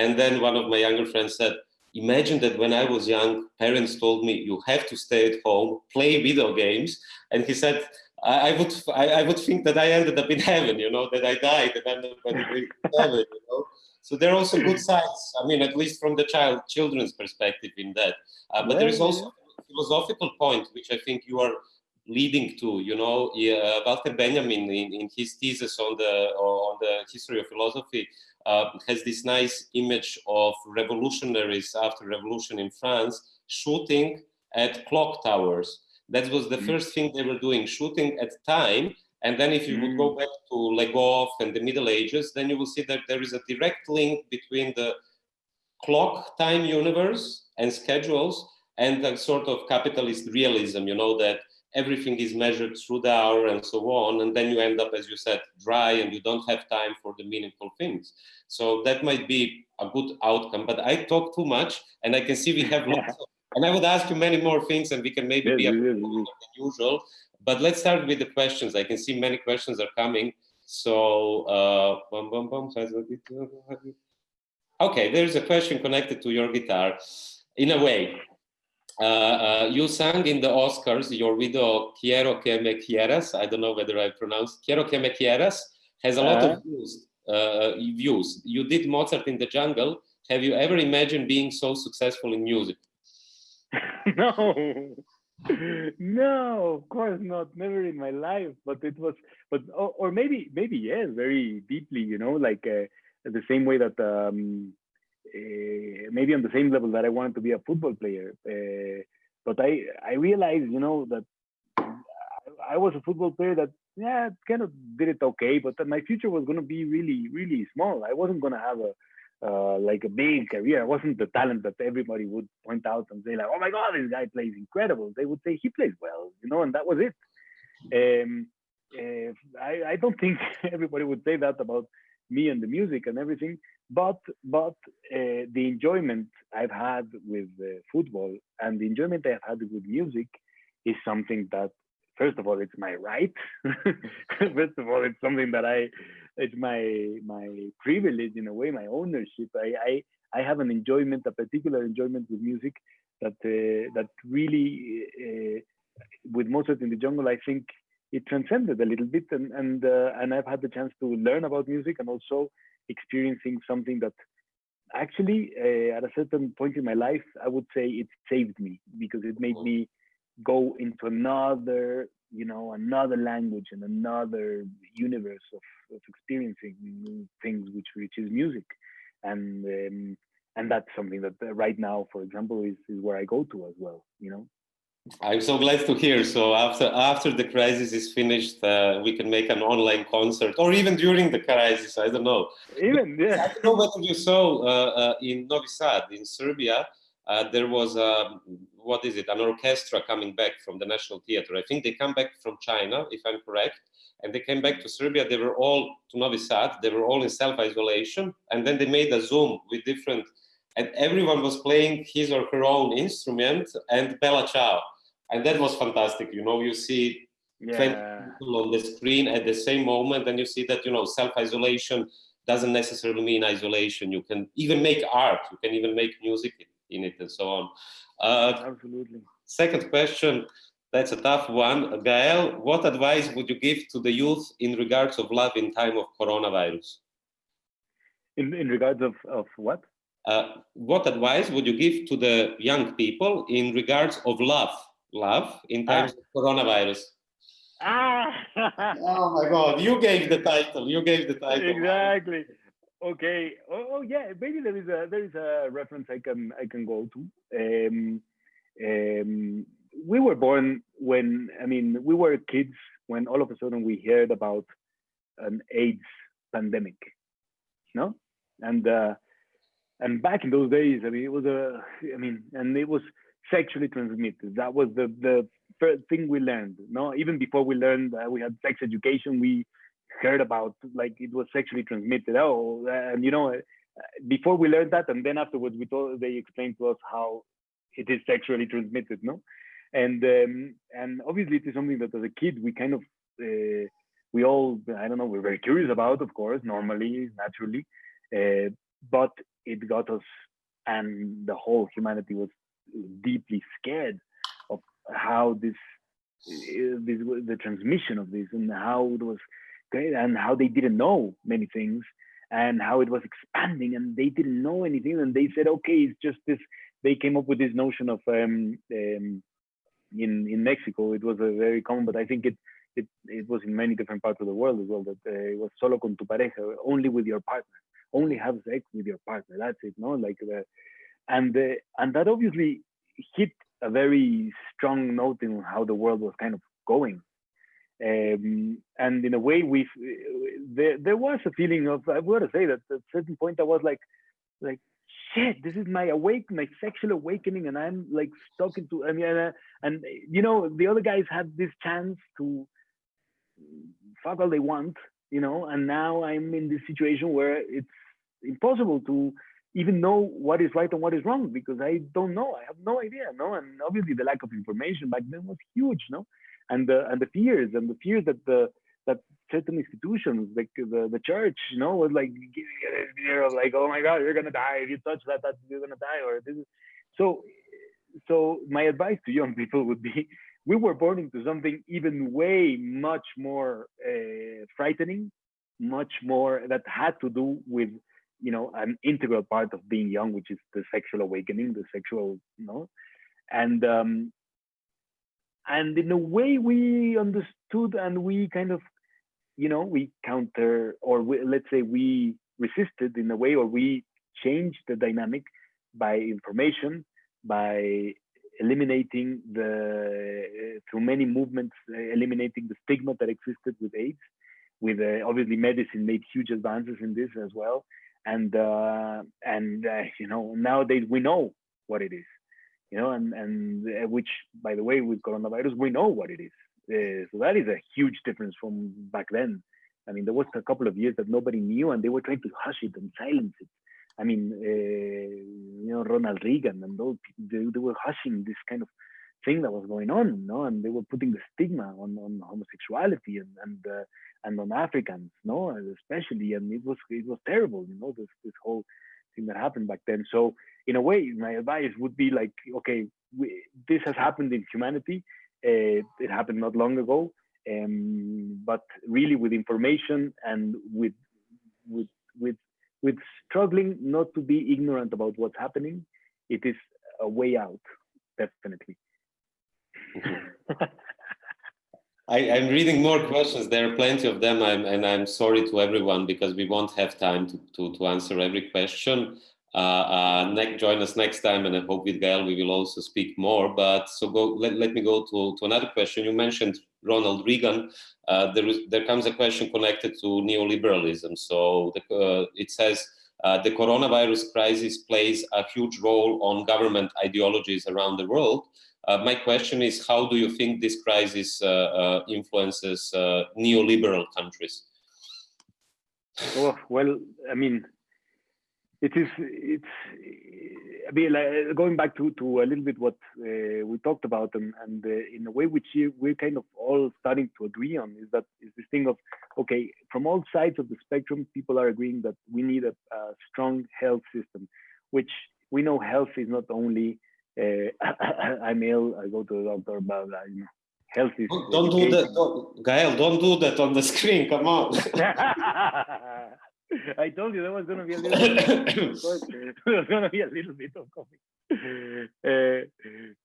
And then one of my younger friends said, imagine that when I was young, parents told me you have to stay at home, play video games. And he said, I, I would I, I, would think that I ended up in heaven, you know, that I died and ended up in heaven, you know. So there are also good sides. I mean, at least from the child children's perspective in that. Uh, but there is also philosophical point which I think you are leading to. You know, uh, Walter Benjamin in, in his thesis on the on the history of philosophy uh, has this nice image of revolutionaries after revolution in France shooting at clock towers. That was the mm. first thing they were doing, shooting at time. And then if you mm. would go mm. back to Le Goff and the Middle Ages, then you will see that there is a direct link between the clock time universe and schedules and a sort of capitalist realism, you know, that everything is measured through the hour and so on and then you end up as you said dry and you don't have time for the meaningful things. So that might be a good outcome but i talk too much and i can see we have lots of, and i would ask you many more things and we can maybe be a bit more than usual. But let's start with the questions. I can see many questions are coming. So uh bum, bum, bum, okay there's a question connected to your guitar. In a way uh, uh, you sang in the Oscars your widow Quiero que me quieras. I don't know whether I pronounced Quiero que me quieras has a lot uh, of views. Uh, views. You did Mozart in the Jungle. Have you ever imagined being so successful in music? no, no, of course not. Never in my life. But it was, but or, or maybe, maybe yes, very deeply. You know, like uh, the same way that um, uh, maybe on the same level that I wanted to be a football player. Uh, but I I realized, you know, that I, I was a football player that yeah kind of did it okay, but that my future was going to be really really small. I wasn't going to have a uh, like a big career. I wasn't the talent that everybody would point out and say like, "Oh my God, this guy plays incredible." They would say he plays well, you know, and that was it. Um, uh, I, I don't think everybody would say that about me and the music and everything. But but uh, the enjoyment I've had with uh, football and the enjoyment I've had with music is something that first of all it's my right. first of all, it's something that I it's my my privilege in a way, my ownership. I I, I have an enjoyment, a particular enjoyment with music that uh, that really uh, with Mozart in the Jungle, I think it transcended a little bit and and uh, and I've had the chance to learn about music and also experiencing something that actually uh, at a certain point in my life I would say it saved me because it made me go into another you know another language and another universe of, of experiencing things which which is music. And um, and that's something that uh, right now for example is, is where I go to as well you know I'm so glad to hear. So after after the crisis is finished, uh, we can make an online concert, or even during the crisis. I don't know. Even yeah. I don't know whether you saw uh, uh, in Novi Sad, in Serbia, uh, there was a, um, what is it? An orchestra coming back from the National Theatre. I think they come back from China, if I'm correct, and they came back to Serbia. They were all to Novi Sad. They were all in self isolation, and then they made a Zoom with different and everyone was playing his or her own instrument and Bella Ciao and that was fantastic. You know, you see yeah. 20 people on the screen at the same moment, and you see that you know self isolation doesn't necessarily mean isolation. You can even make art. You can even make music in it, and so on. Uh, Absolutely. Second question. That's a tough one. Gael, what advice would you give to the youth in regards of love in time of coronavirus? In, in regards of, of what? Uh, what advice would you give to the young people in regards of love love in ah. times ah. of coronavirus. Ah! oh my God! You gave the title. You gave the title. Exactly. Okay. Oh, oh, yeah. Maybe there is a there is a reference I can I can go to. Um, um, we were born when I mean we were kids when all of a sudden we heard about an AIDS pandemic, no, and uh, and back in those days, I mean it was a I mean and it was sexually transmitted. That was the the first thing we learned. No, even before we learned uh, we had sex education, we heard about like it was sexually transmitted. Oh, and you know before we learned that, and then afterwards we told they explained to us how it is sexually transmitted, no? And um, and obviously it is something that as a kid we kind of uh, we all I don't know we're very curious about, of course, normally, naturally, uh, but it got us, and the whole humanity was deeply scared of how this uh, this the transmission of this and how it was and how they didn't know many things and how it was expanding and they didn't know anything and they said okay it's just this they came up with this notion of um, um, in in Mexico it was a very common but I think it it, it was in many different parts of the world as well that uh, it was solo con tu pareja only with your partner only have sex with your partner that's it no? Like the and uh, and that obviously hit a very strong note in how the world was kind of going. Um, and in a way, we there there was a feeling of I've got to say that at a certain point I was like, like shit, this is my awake, my sexual awakening, and I'm like talking to I mean, uh, and you know the other guys had this chance to fuck all they want, you know, and now I'm in this situation where it's impossible to even know what is right and what is wrong because I don't know. I have no idea, no, and obviously the lack of information back then was huge, no? And the and the fears and the fears that the that certain institutions like the, the church you know was like you know, like oh my god you're gonna die. If you touch that that you're gonna die or this is so so my advice to young people would be we were born into something even way much more uh, frightening much more that had to do with you know an integral part of being young which is the sexual awakening the sexual you know? And um, and in a way we understood and we kind of you know we counter or we, let's say we resisted in a way or we changed the dynamic by information by eliminating the uh, through many movements uh, eliminating the stigma that existed with aids with uh, obviously medicine made huge advances in this as well and uh, and uh, you know nowadays we know what it is you know, and and uh, which, by the way, with coronavirus, we know what it is. Uh, so that is a huge difference from back then. I mean, there was a couple of years that nobody knew, and they were trying to hush it and silence it. I mean, uh, you know, Ronald Reagan and those they, they were hushing this kind of thing that was going on, know, and they were putting the stigma on, on homosexuality and and uh, and on Africans, no, especially, and it was it was terrible, you know, this this whole thing that happened back then. So in a way, my advice would be like, okay, we, this has happened in humanity. Uh, it happened not long ago, um, but really with information and with with with with struggling not to be ignorant about what's happening, it is a way out, definitely. I, am reading more questions. There are plenty of them, I'm, and I'm sorry to everyone because we won't have time to, to, to answer every question. Uh, uh, next, join us next time, and I hope with Gael we will also speak more. But so go. Let, let me go to, to another question. You mentioned Ronald Reagan. Uh, there is there comes a question connected to neoliberalism. So the, uh, it says. Uh, the coronavirus crisis plays a huge role on government ideologies around the world. Uh, my question is, how do you think this crisis uh, uh, influences neoliberal countries? Oh, well, I mean, it is, it's, I mean, like, going back to, to a little bit what we talked about and, and in a way which we're kind of all starting to agree on is that is this thing of, okay, from all sides of the spectrum, people are agreeing that we need a, a strong health system, which we know health is not only I'm ill, I go to the doctor, blah, blah, you know, health is. Don't, don't do that, don't, Gael, don't do that on the screen, come on. I told you there was going to be a little bit there was going to be a little bit of coffee. Uh,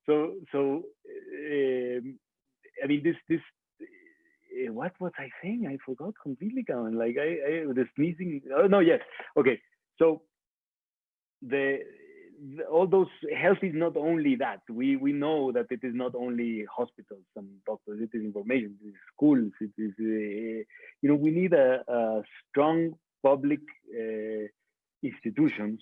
so, so, um, I mean, this, this, uh, what was I saying? I forgot completely, Gavin. Like, I, I, the sneezing. Oh, no, yes. Okay. So, the, all those health is not only that. We we know that it is not only hospitals and doctors. It is information. It is schools. It is uh, you know we need a, a strong public uh, institutions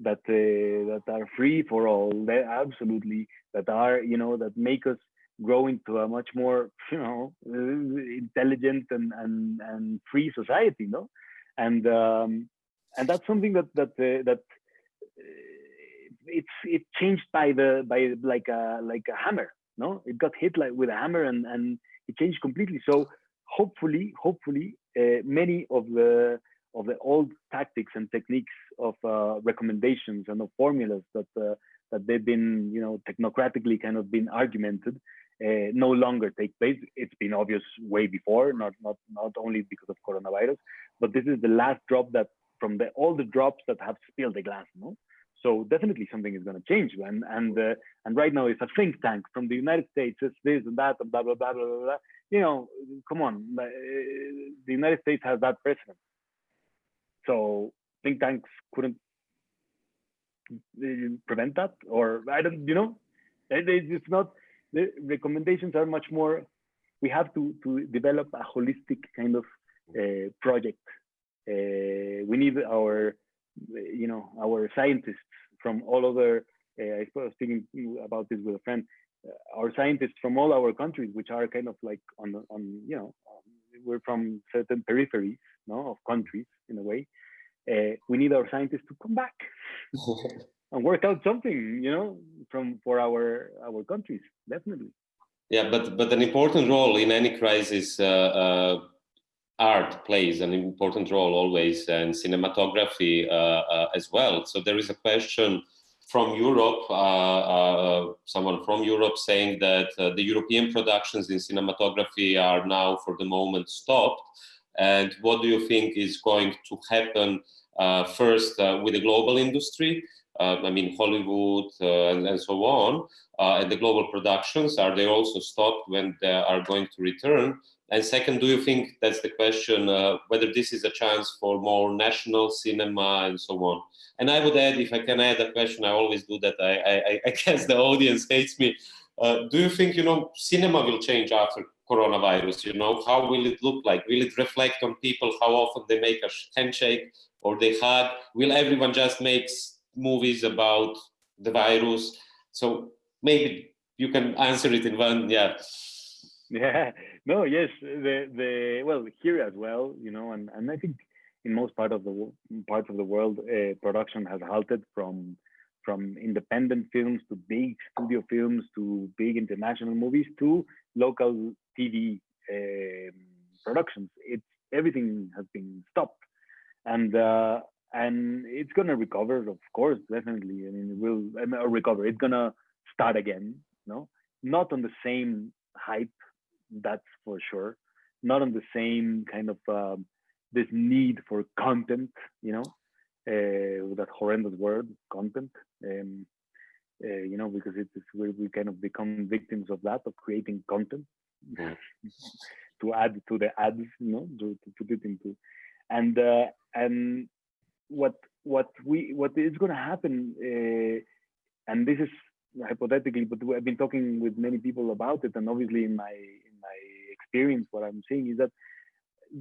that uh, that are free for all. That absolutely that are you know that make us grow into a much more you know intelligent and and and free society. No, and um, and that's something that that uh, that it's it changed by the by like a like a hammer no? It got hit like with a hammer and and it changed completely. So hopefully hopefully uh, many of the of the old tactics and techniques of uh, recommendations and of formulas that uh, that they've been you know technocratically kind of been argumented uh, no longer take place. It's been obvious way before not not not only because of coronavirus but this is the last drop that from the all the drops that have spilled the glass no so definitely something is going to change. And and uh, and right now, if a think tank from the United States says this and that and blah blah blah blah blah, blah you know, come on, uh, the United States has that precedent. So think tanks couldn't prevent that, or I don't, you know, it's not. The recommendations are much more. We have to to develop a holistic kind of uh, project. Uh, we need our you know, our scientists from all over, uh, I was speaking about this with a friend, uh, our scientists from all our countries, which are kind of like on, on you know, we're from certain peripheries, no, of countries in a way. Uh, we need our scientists to come back and work out something, you know, from for our our countries, definitely. Yeah, but but an important role in any crisis uh, uh, art plays an important role always and cinematography uh, uh, as well. So there is a question from Europe, uh, uh someone from Europe saying that uh, the European productions in cinematography are now for the moment stopped. And what do you think is going to happen uh, first with the global industry? I mean, Hollywood and, and, so on, and the global productions, are they also stopped when they are going to return? And second, do you think that's the question, uh, whether this is a chance for more national cinema and so on? And I would add, if I can add a question, I always do that. I, I, I guess the audience hates me. Uh, do you think, you know, cinema will change after coronavirus? You know, how will it look like? Will it reflect on people how often they make a handshake or they hug? Will everyone just make movies about the virus? So maybe you can answer it in one, yeah. Yeah, no, yes, the the well here as well, you know, and and I think in most part of the parts of the world, uh, production has halted from from independent films to big studio films to big international movies to local TV um, productions. It's everything has been stopped, and uh, and it's gonna recover, of course, definitely. I mean, it will I mean, recover. It's gonna start again, no, not on the same hype that's for sure. Not on the same kind of um, this need for content, you know, uh, that horrendous word, content. Um, uh, you know, because it is where we kind of become victims of that, of creating content to add to the ads, you know, to, to put it into, and uh, and what what we what is going to happen, uh, and this is hypothetically, but I've been talking with many people about it, and obviously in my in my experience, what I'm seeing is that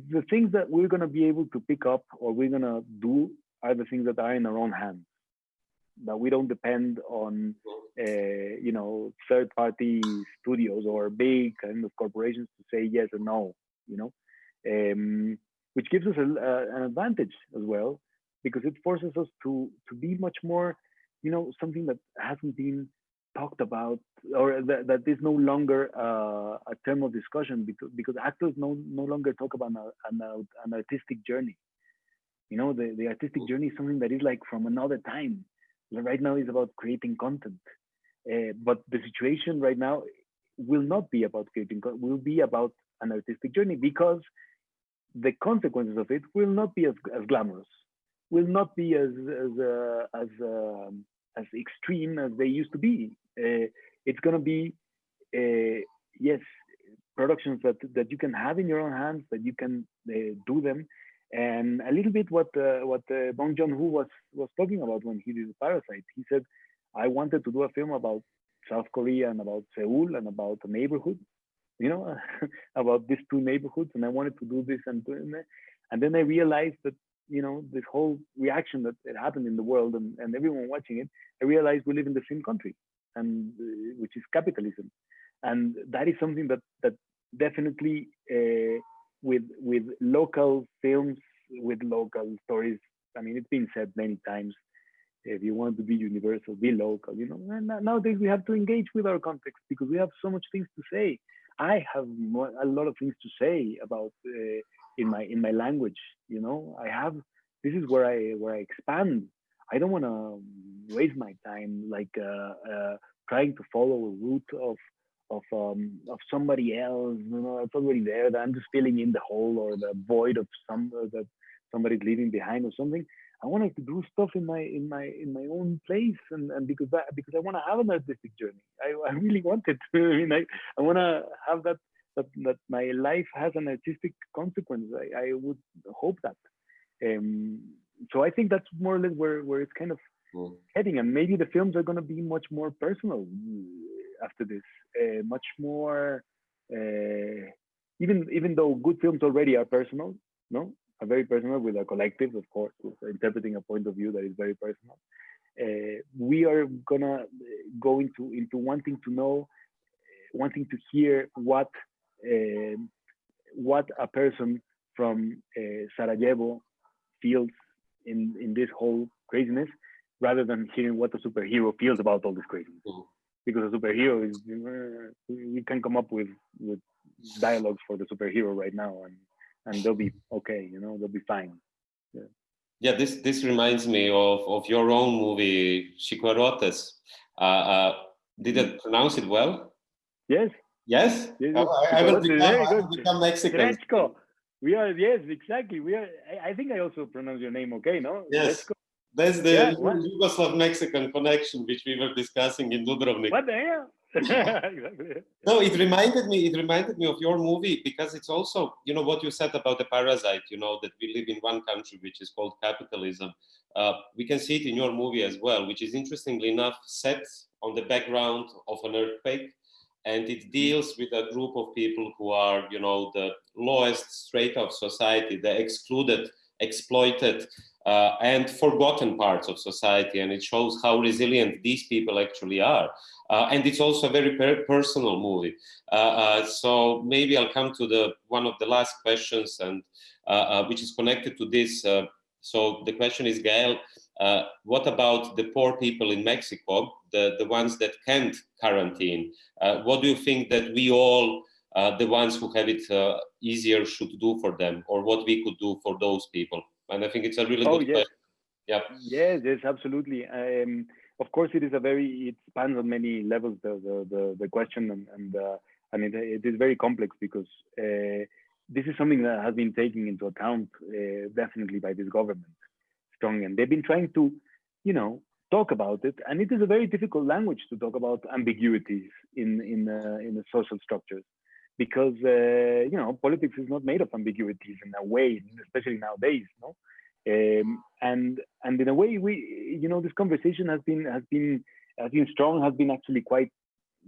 the things that we're going to be able to pick up or we're going to do are the things that are in our own hands. That we don't depend on, uh, you know, third-party studios or big kind of corporations to say yes or no. You know, um, which gives us a, an advantage as well because it forces us to to be much more, you know, something that hasn't been talked about or that, that is no longer uh, a term of discussion because, because actors no, no longer talk about an, an, an artistic journey. You know the, the artistic journey is something that is like from another time. Right now is about creating content. Uh, but the situation right now will not be about creating content, will be about an artistic journey because the consequences of it will not be as, as glamorous will not be as as uh, as um, as extreme as they used to be. Uh, it's going to be uh, yes productions that that you can have in your own hands that you can uh, do them. And a little bit what what Bong Joon Ho was was talking about when he did Parasite. He said, I wanted to do a film about South Korea and about Seoul and about the neighborhood, you know, about these two neighborhoods, and I wanted to do this and and then I realized that you know this whole reaction that happened in the world and, and everyone watching it, I realized we live in the same country, and uh, which is capitalism, and that is something that that definitely uh, with with local films with local stories. I mean, it's been said many times if you want to be universal, be local. You know, and nowadays we have to engage with our context because we have so much things to say. I have a lot of things to say about uh, in my in my language. You know, I have. This is where I where I expand. I don't want to waste my time like uh, uh, trying to follow a route of of um, of somebody else. You know, it's already there. That I'm just filling in the hole or the void of some that somebody's leaving behind or something. I wanted to do stuff in my in my in my own place, and, and because that because I want to have an artistic journey. I, I really wanted to. I mean, I, I want to have that, that that my life has an artistic consequence. I, I would hope that. Um, so I think that's more or less where where it's kind of mm. heading, and maybe the films are going to be much more personal uh, after this, uh, much more. Uh, even even though good films already are personal, no, a very personal with a collective, of course, interpreting a point of view that is very personal. Uh, we are gonna go into into wanting to know, wanting to hear what uh, what a person from uh, Sarajevo feels in in this whole craziness, rather than hearing what a superhero feels about all this craziness. Mm -hmm. Because a superhero is we can come up with with dialogues for the superhero right now, and and they'll be okay. You know, they'll be fine. Yeah. Yeah, this this reminds me of of your own movie Chicuarotes. Uh, uh, did I pronounce it well? Yes. Yes. yes, oh, I, I, will become, I will become Mexican. We are yes, exactly. We are. I, I, think I also pronounce your name okay. No. Yes. That's the yeah, Yugoslav Mexican connection which we were discussing in Dubrovnik. What the hell? exactly. No, it reminded me. It reminded me of your movie because it's also, you know, what you said about the parasite. You know that we live in one country which is called capitalism. Uh, we can see it in your movie as well, which is interestingly enough set on the background of an earthquake, and it deals with a group of people who are, you know, the lowest strata of society, the excluded, exploited, uh, and forgotten parts of society. And it shows how resilient these people actually are. Uh, and it's also a very per personal movie. Uh, uh, so maybe I'll come to the one of the last questions, and uh, which is connected to this. so the question is, Gael, what about the poor people in Mexico, the, the ones that can't quarantine? what do you think that we all, the ones who have it easier, should do for them, or what we could do for those people? And I think it's a really oh, good yes. question. Yeah. Yes, yes, absolutely. Um, of course, it is a very it spans on many levels the the the, the question and and uh, and it, it is very complex because uh, this is something that has been taken into account uh, definitely by this government strongly, and they've been trying to, you know, talk about it, and it is a very difficult language to talk about ambiguities in in uh, in the social structures because uh, you know politics is not made of ambiguities in a way, especially nowadays. No, um, and and in a way, we you know this conversation has been has been has been strong, has been actually quite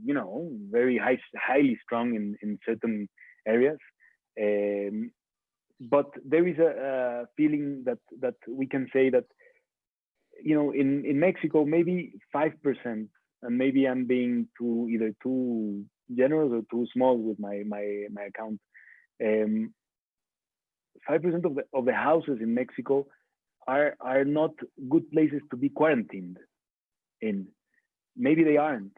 you know very high, highly strong in in certain areas. Um, but there is a, a feeling that that we can say that you know in in Mexico maybe five percent, and maybe I'm being too either too generous or too small with my my my account. Um, 5% of the, of the houses in Mexico are, are not good places to be quarantined in. Maybe they aren't.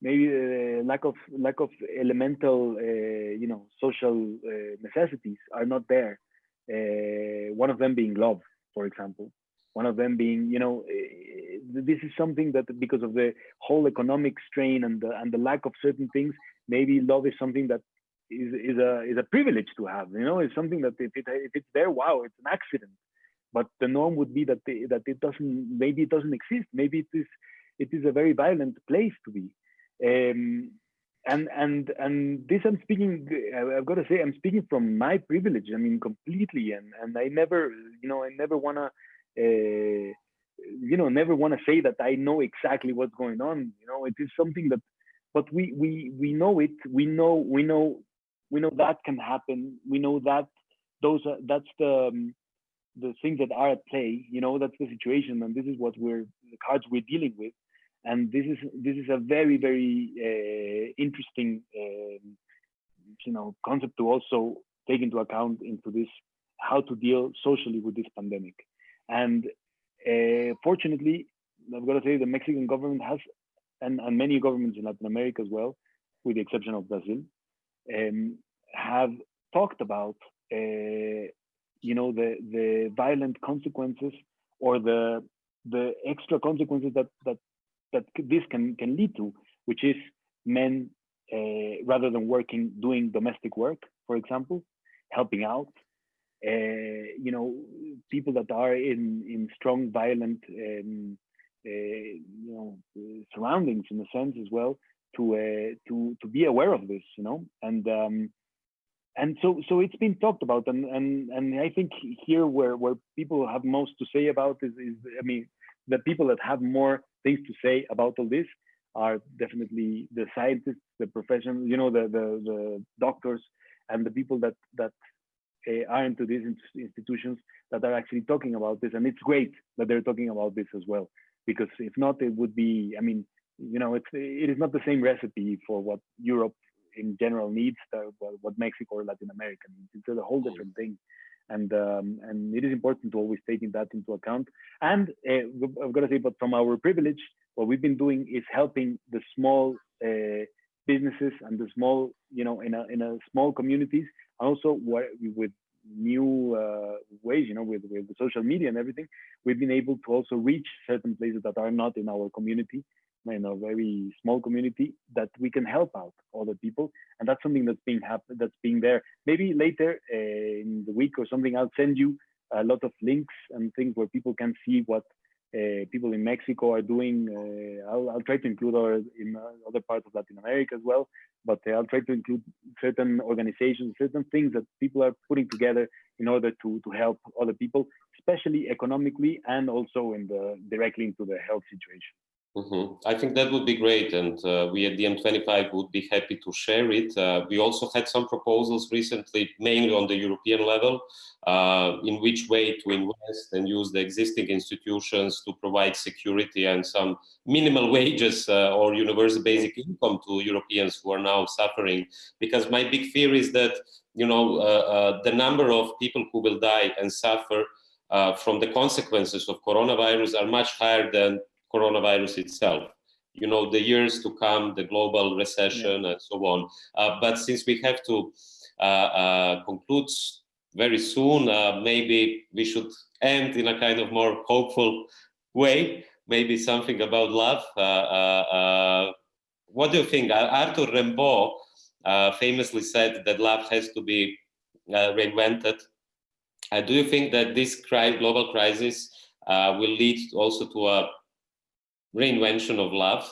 Maybe the lack of lack of elemental, uh, you know, social uh, necessities are not there. Uh, one of them being love, for example. One of them being, you know, uh, this is something that because of the whole economic strain and the and the lack of certain things, maybe love is something that is is a is a privilege to have. You know, it's something that if it if it's there, wow, it's an accident. But the norm would be that they, that it doesn't maybe it doesn't exist. Maybe it is it is a very violent place to be. Um, and and and this I'm speaking. I've got to say I'm speaking from my privilege. I mean, completely. And and I never, you know, I never wanna, uh, you know, never wanna say that I know exactly what's going on. You know, it is something that, but we we we know it. We know we know we know that can happen. We know that those are that's the um, the things that are at play. You know, that's the situation, and this is what we're the cards we're dealing with and this is this is a very very uh, interesting um, you know concept to also take into account into this how to deal socially with this pandemic and uh, fortunately i've got to say the mexican government has and, and many governments in latin america as well with the exception of brazil um, have talked about uh, you know the the violent consequences or the the extra consequences that that that this can can lead to, which is men uh, rather than working doing domestic work, for example, helping out. Uh, you know, people that are in in strong violent um, uh, you know surroundings in a sense as well to uh, to to be aware of this, you know, and um, and so so it's been talked about, and and and I think here where where people have most to say about is is I mean the people that have more things to say about all this are definitely the scientists, the professionals, you know, the the, the doctors, and the people that that uh, are into these institutions that are actually talking about this. And it's great that they're talking about this as well, because if not, it would be. I mean, you know, it's it is not the same recipe for what Europe in general needs, uh, what Mexico or Latin America needs. It's a whole different thing and um, and it is important to always taking that into account. And uh, I've got to say, but from our privilege, what we've been doing is helping the small uh, businesses and the small, you know, in a in a small communities, also with new uh, ways, you know, with with social media and everything, we've been able to also reach certain places that are not in our community in a very small community that we can help out other people. And that's something that's being happen that's being there. Maybe later uh, in the week or something i'll send you a lot of links and things where people can see what people in mexico are doing uh, I'll, I'll, try to include in uh, other parts of latin america as well but uh, i'll try to include certain organizations certain things that people are putting together in order to to help other people especially economically and also in the directly into the health situation Mm-hmm. I think that would be great, and uh, we at DiEM25 would be happy to share it. Uh, we also had some proposals recently, mainly on the European level, uh, in which way to invest and use the existing institutions to provide security and some minimal wages uh, or universal basic income to Europeans who are now suffering. Because my big fear is that you know uh, uh, the number of people who will die and suffer from the consequences of coronavirus are much higher than coronavirus itself. You know the years to come the global recession yeah. and so on. Uh, but since we have to uh, uh, conclude very soon uh, maybe we should end in a kind of more hopeful way maybe something about love. Uh, uh, what do you think? Arthur rimbaud famously said that love has to be reinvented. Do you think that this global crisis will lead also to a reinvention of love,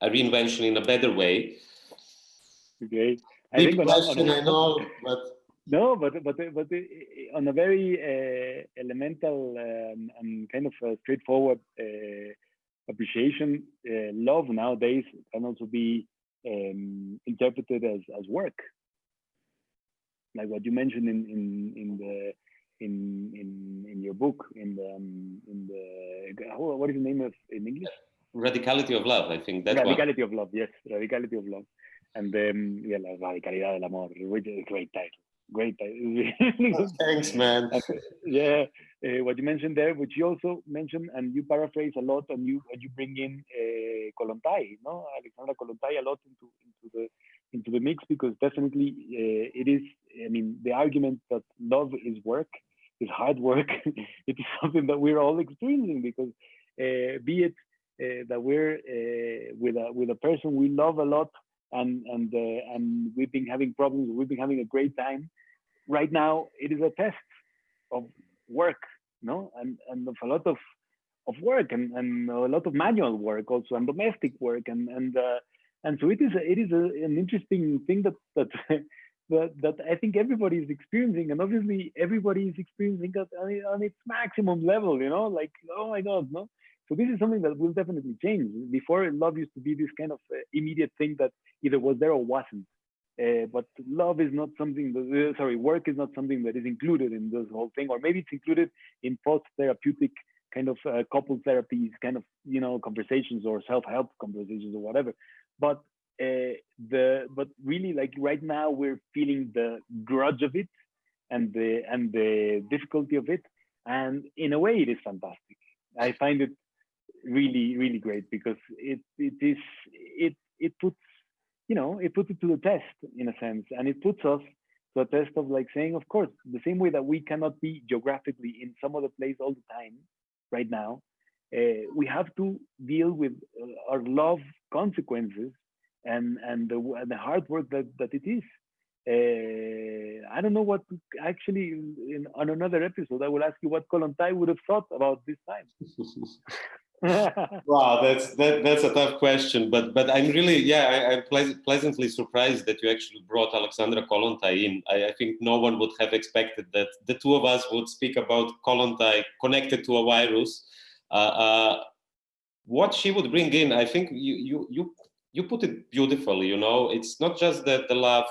a reinvention in a better way. Okay. I Big think question, I know, but no, but but but on a very uh, elemental um, and kind of straightforward uh, appreciation, uh, love nowadays can also be um, interpreted as as work, like what you mentioned in in in the in in in your book in the um, in the what is the name of in English? Radicality of love, I think. That's radicality one. of love. Yes, radicality of love, and um, yeah, la radicalidad del amor, which is a great title. Great title. Thanks, man. yeah, uh, what you mentioned there, which you also mentioned, and you paraphrase a lot, and you and you bring in uh, Kollontai, no, Alexandra Kollontai, a lot into into the into the mix because definitely uh, it is. I mean, the argument that love is work is hard work. it is something that we're all experiencing because uh, be it uh, that we're uh, with a with a person we love a lot and and and we've been having problems, we've been having a great time. Right now, it is a test of work, no, and and of a lot of of work and, and a lot of manual work also and domestic work and and uh, and so it is a, it is a, an interesting thing that that that, that I think everybody is experiencing, and obviously everybody is experiencing it on its maximum level. You know, like oh my god, no. So this is something that will definitely change. Before, love used to be this kind of uh, immediate thing that either was there or wasn't. Uh, but love is not something that, uh, sorry, work is not something that is included in this whole thing, or maybe it's included in post-therapeutic kind of uh, couple therapies, kind of, you know, conversations or self-help conversations or whatever. But uh, the, but really like right now we're feeling the grudge of it and the, and the difficulty of it. And in a way it is fantastic. I find it really, really great because it, it is, it, it puts you know, it puts it to the test in a sense, and it puts us to a test of like saying, of course, the same way that we cannot be geographically in some other place all the time, right now, uh, we have to deal with uh, our love consequences and and the, the hard work that that it is. Uh, I don't know what actually in, on another episode I will ask you what Kollontai would have thought about this time. wow, that's that, that's a tough question, but but I'm really yeah I, am ple pleasantly surprised that you actually brought Alexandra Kollontai in. I, I, think no one would have expected that the two of us would speak about Kollontai connected to a virus. Uh, uh, what she would bring in, I think you you you you put it beautifully. You know, it's not just that the love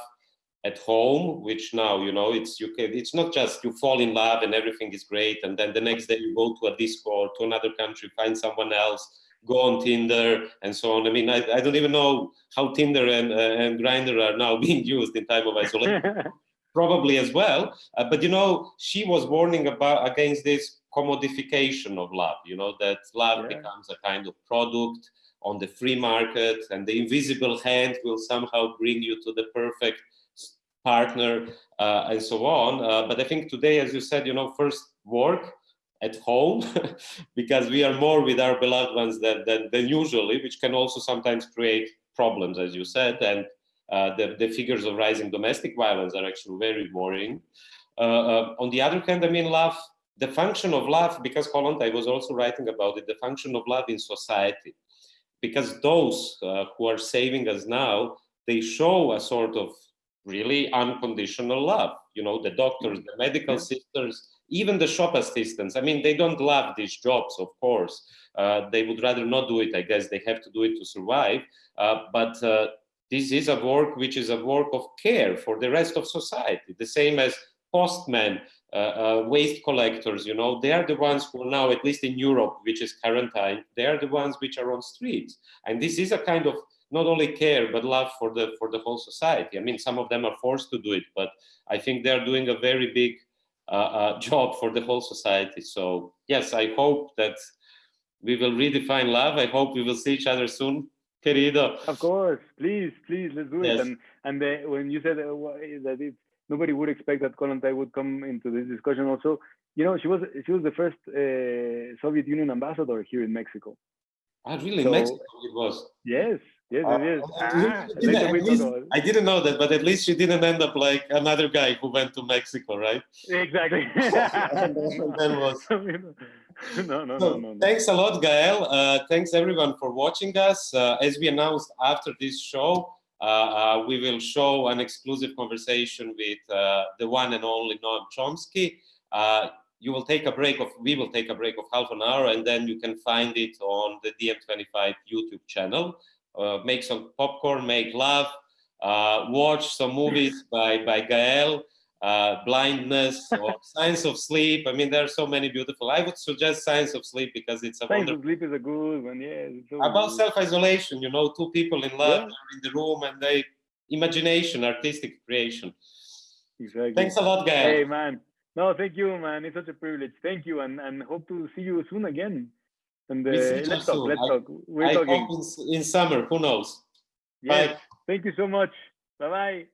at home which now you know it's you can it's not just you fall in love and everything is great and then the next day you go to a disco or to another country find someone else go on tinder and so on i mean i, I don't even know how tinder and uh, and Grindr are now being used in time of isolation probably as well uh, but you know she was warning about against this commodification of love you know that love yeah. becomes a kind of product on the free market and the invisible hand will somehow bring you to the perfect partner, uh, and so on. Uh, but I think today, as you said, you know, first work at home because we are more with our beloved ones than, than, than usually, which can also sometimes create problems, as you said. And uh, the, the figures of rising domestic violence are actually very worrying. Uh, uh, on the other hand, I mean, love, the function of love, because Kollontai was also writing about it, the function of love in society. Because those uh, who are saving us now, they show a sort of really unconditional love. You know, the doctors, the medical sisters, even the shop assistants. I mean, they don't love these jobs, of course. Uh, they would rather not do it. I guess they have to do it to survive. Uh, but uh, this is a work which is a work of care for the rest of society. The same as postmen, uh, uh, waste collectors, you know, they are the ones who are now, at least in Europe, which is quarantine, they are the ones which are on streets. And this is a kind of not only care but love for the for the whole society. I mean, some of them are forced to do it, but I think they are doing a very big uh, uh, job for the whole society. So yes, I hope that we will redefine love. I hope we will see each other soon, querido. Of course, please, please, let's do yes. it. And and the, when you said uh, that it, nobody would expect that Kollontai would come into this discussion, also, you know, she was she was the first uh, Soviet Union ambassador here in Mexico. Ah, really? So, Mexico it was. Yes, Yes, it is. Uh, ah, least, I didn't know that, but at least she didn't end up like another guy who went to Mexico, right? Exactly. was. no, no, so, no, no, Thanks a lot, Gael. Uh, thanks everyone for watching us. Uh, as we announced after this show, uh, uh we will show an exclusive conversation with uh, the one and only Noam Chomsky. Uh, you will take a break of, we will take a break of half an hour and then you can find it on the DiEM25 YouTube channel uh, make some popcorn, make love, uh, watch some movies by, by Gael, uh, Blindness or Science of Sleep. I mean, there are so many beautiful. I would suggest Science of Sleep because it's a Science of Sleep is a good one, yeah. So About self-isolation, you know, two people in love yeah. in the room and they, imagination, artistic creation. Exactly. Thanks a lot, Gael. Hey, man. No, thank you, man. It's such a privilege. Thank you, and, and hope to see you soon again. And uh, let's talk. Let's I, talk. We're I talking in, in, summer. Who knows? Yes. Bye. Thank you so much. Bye bye.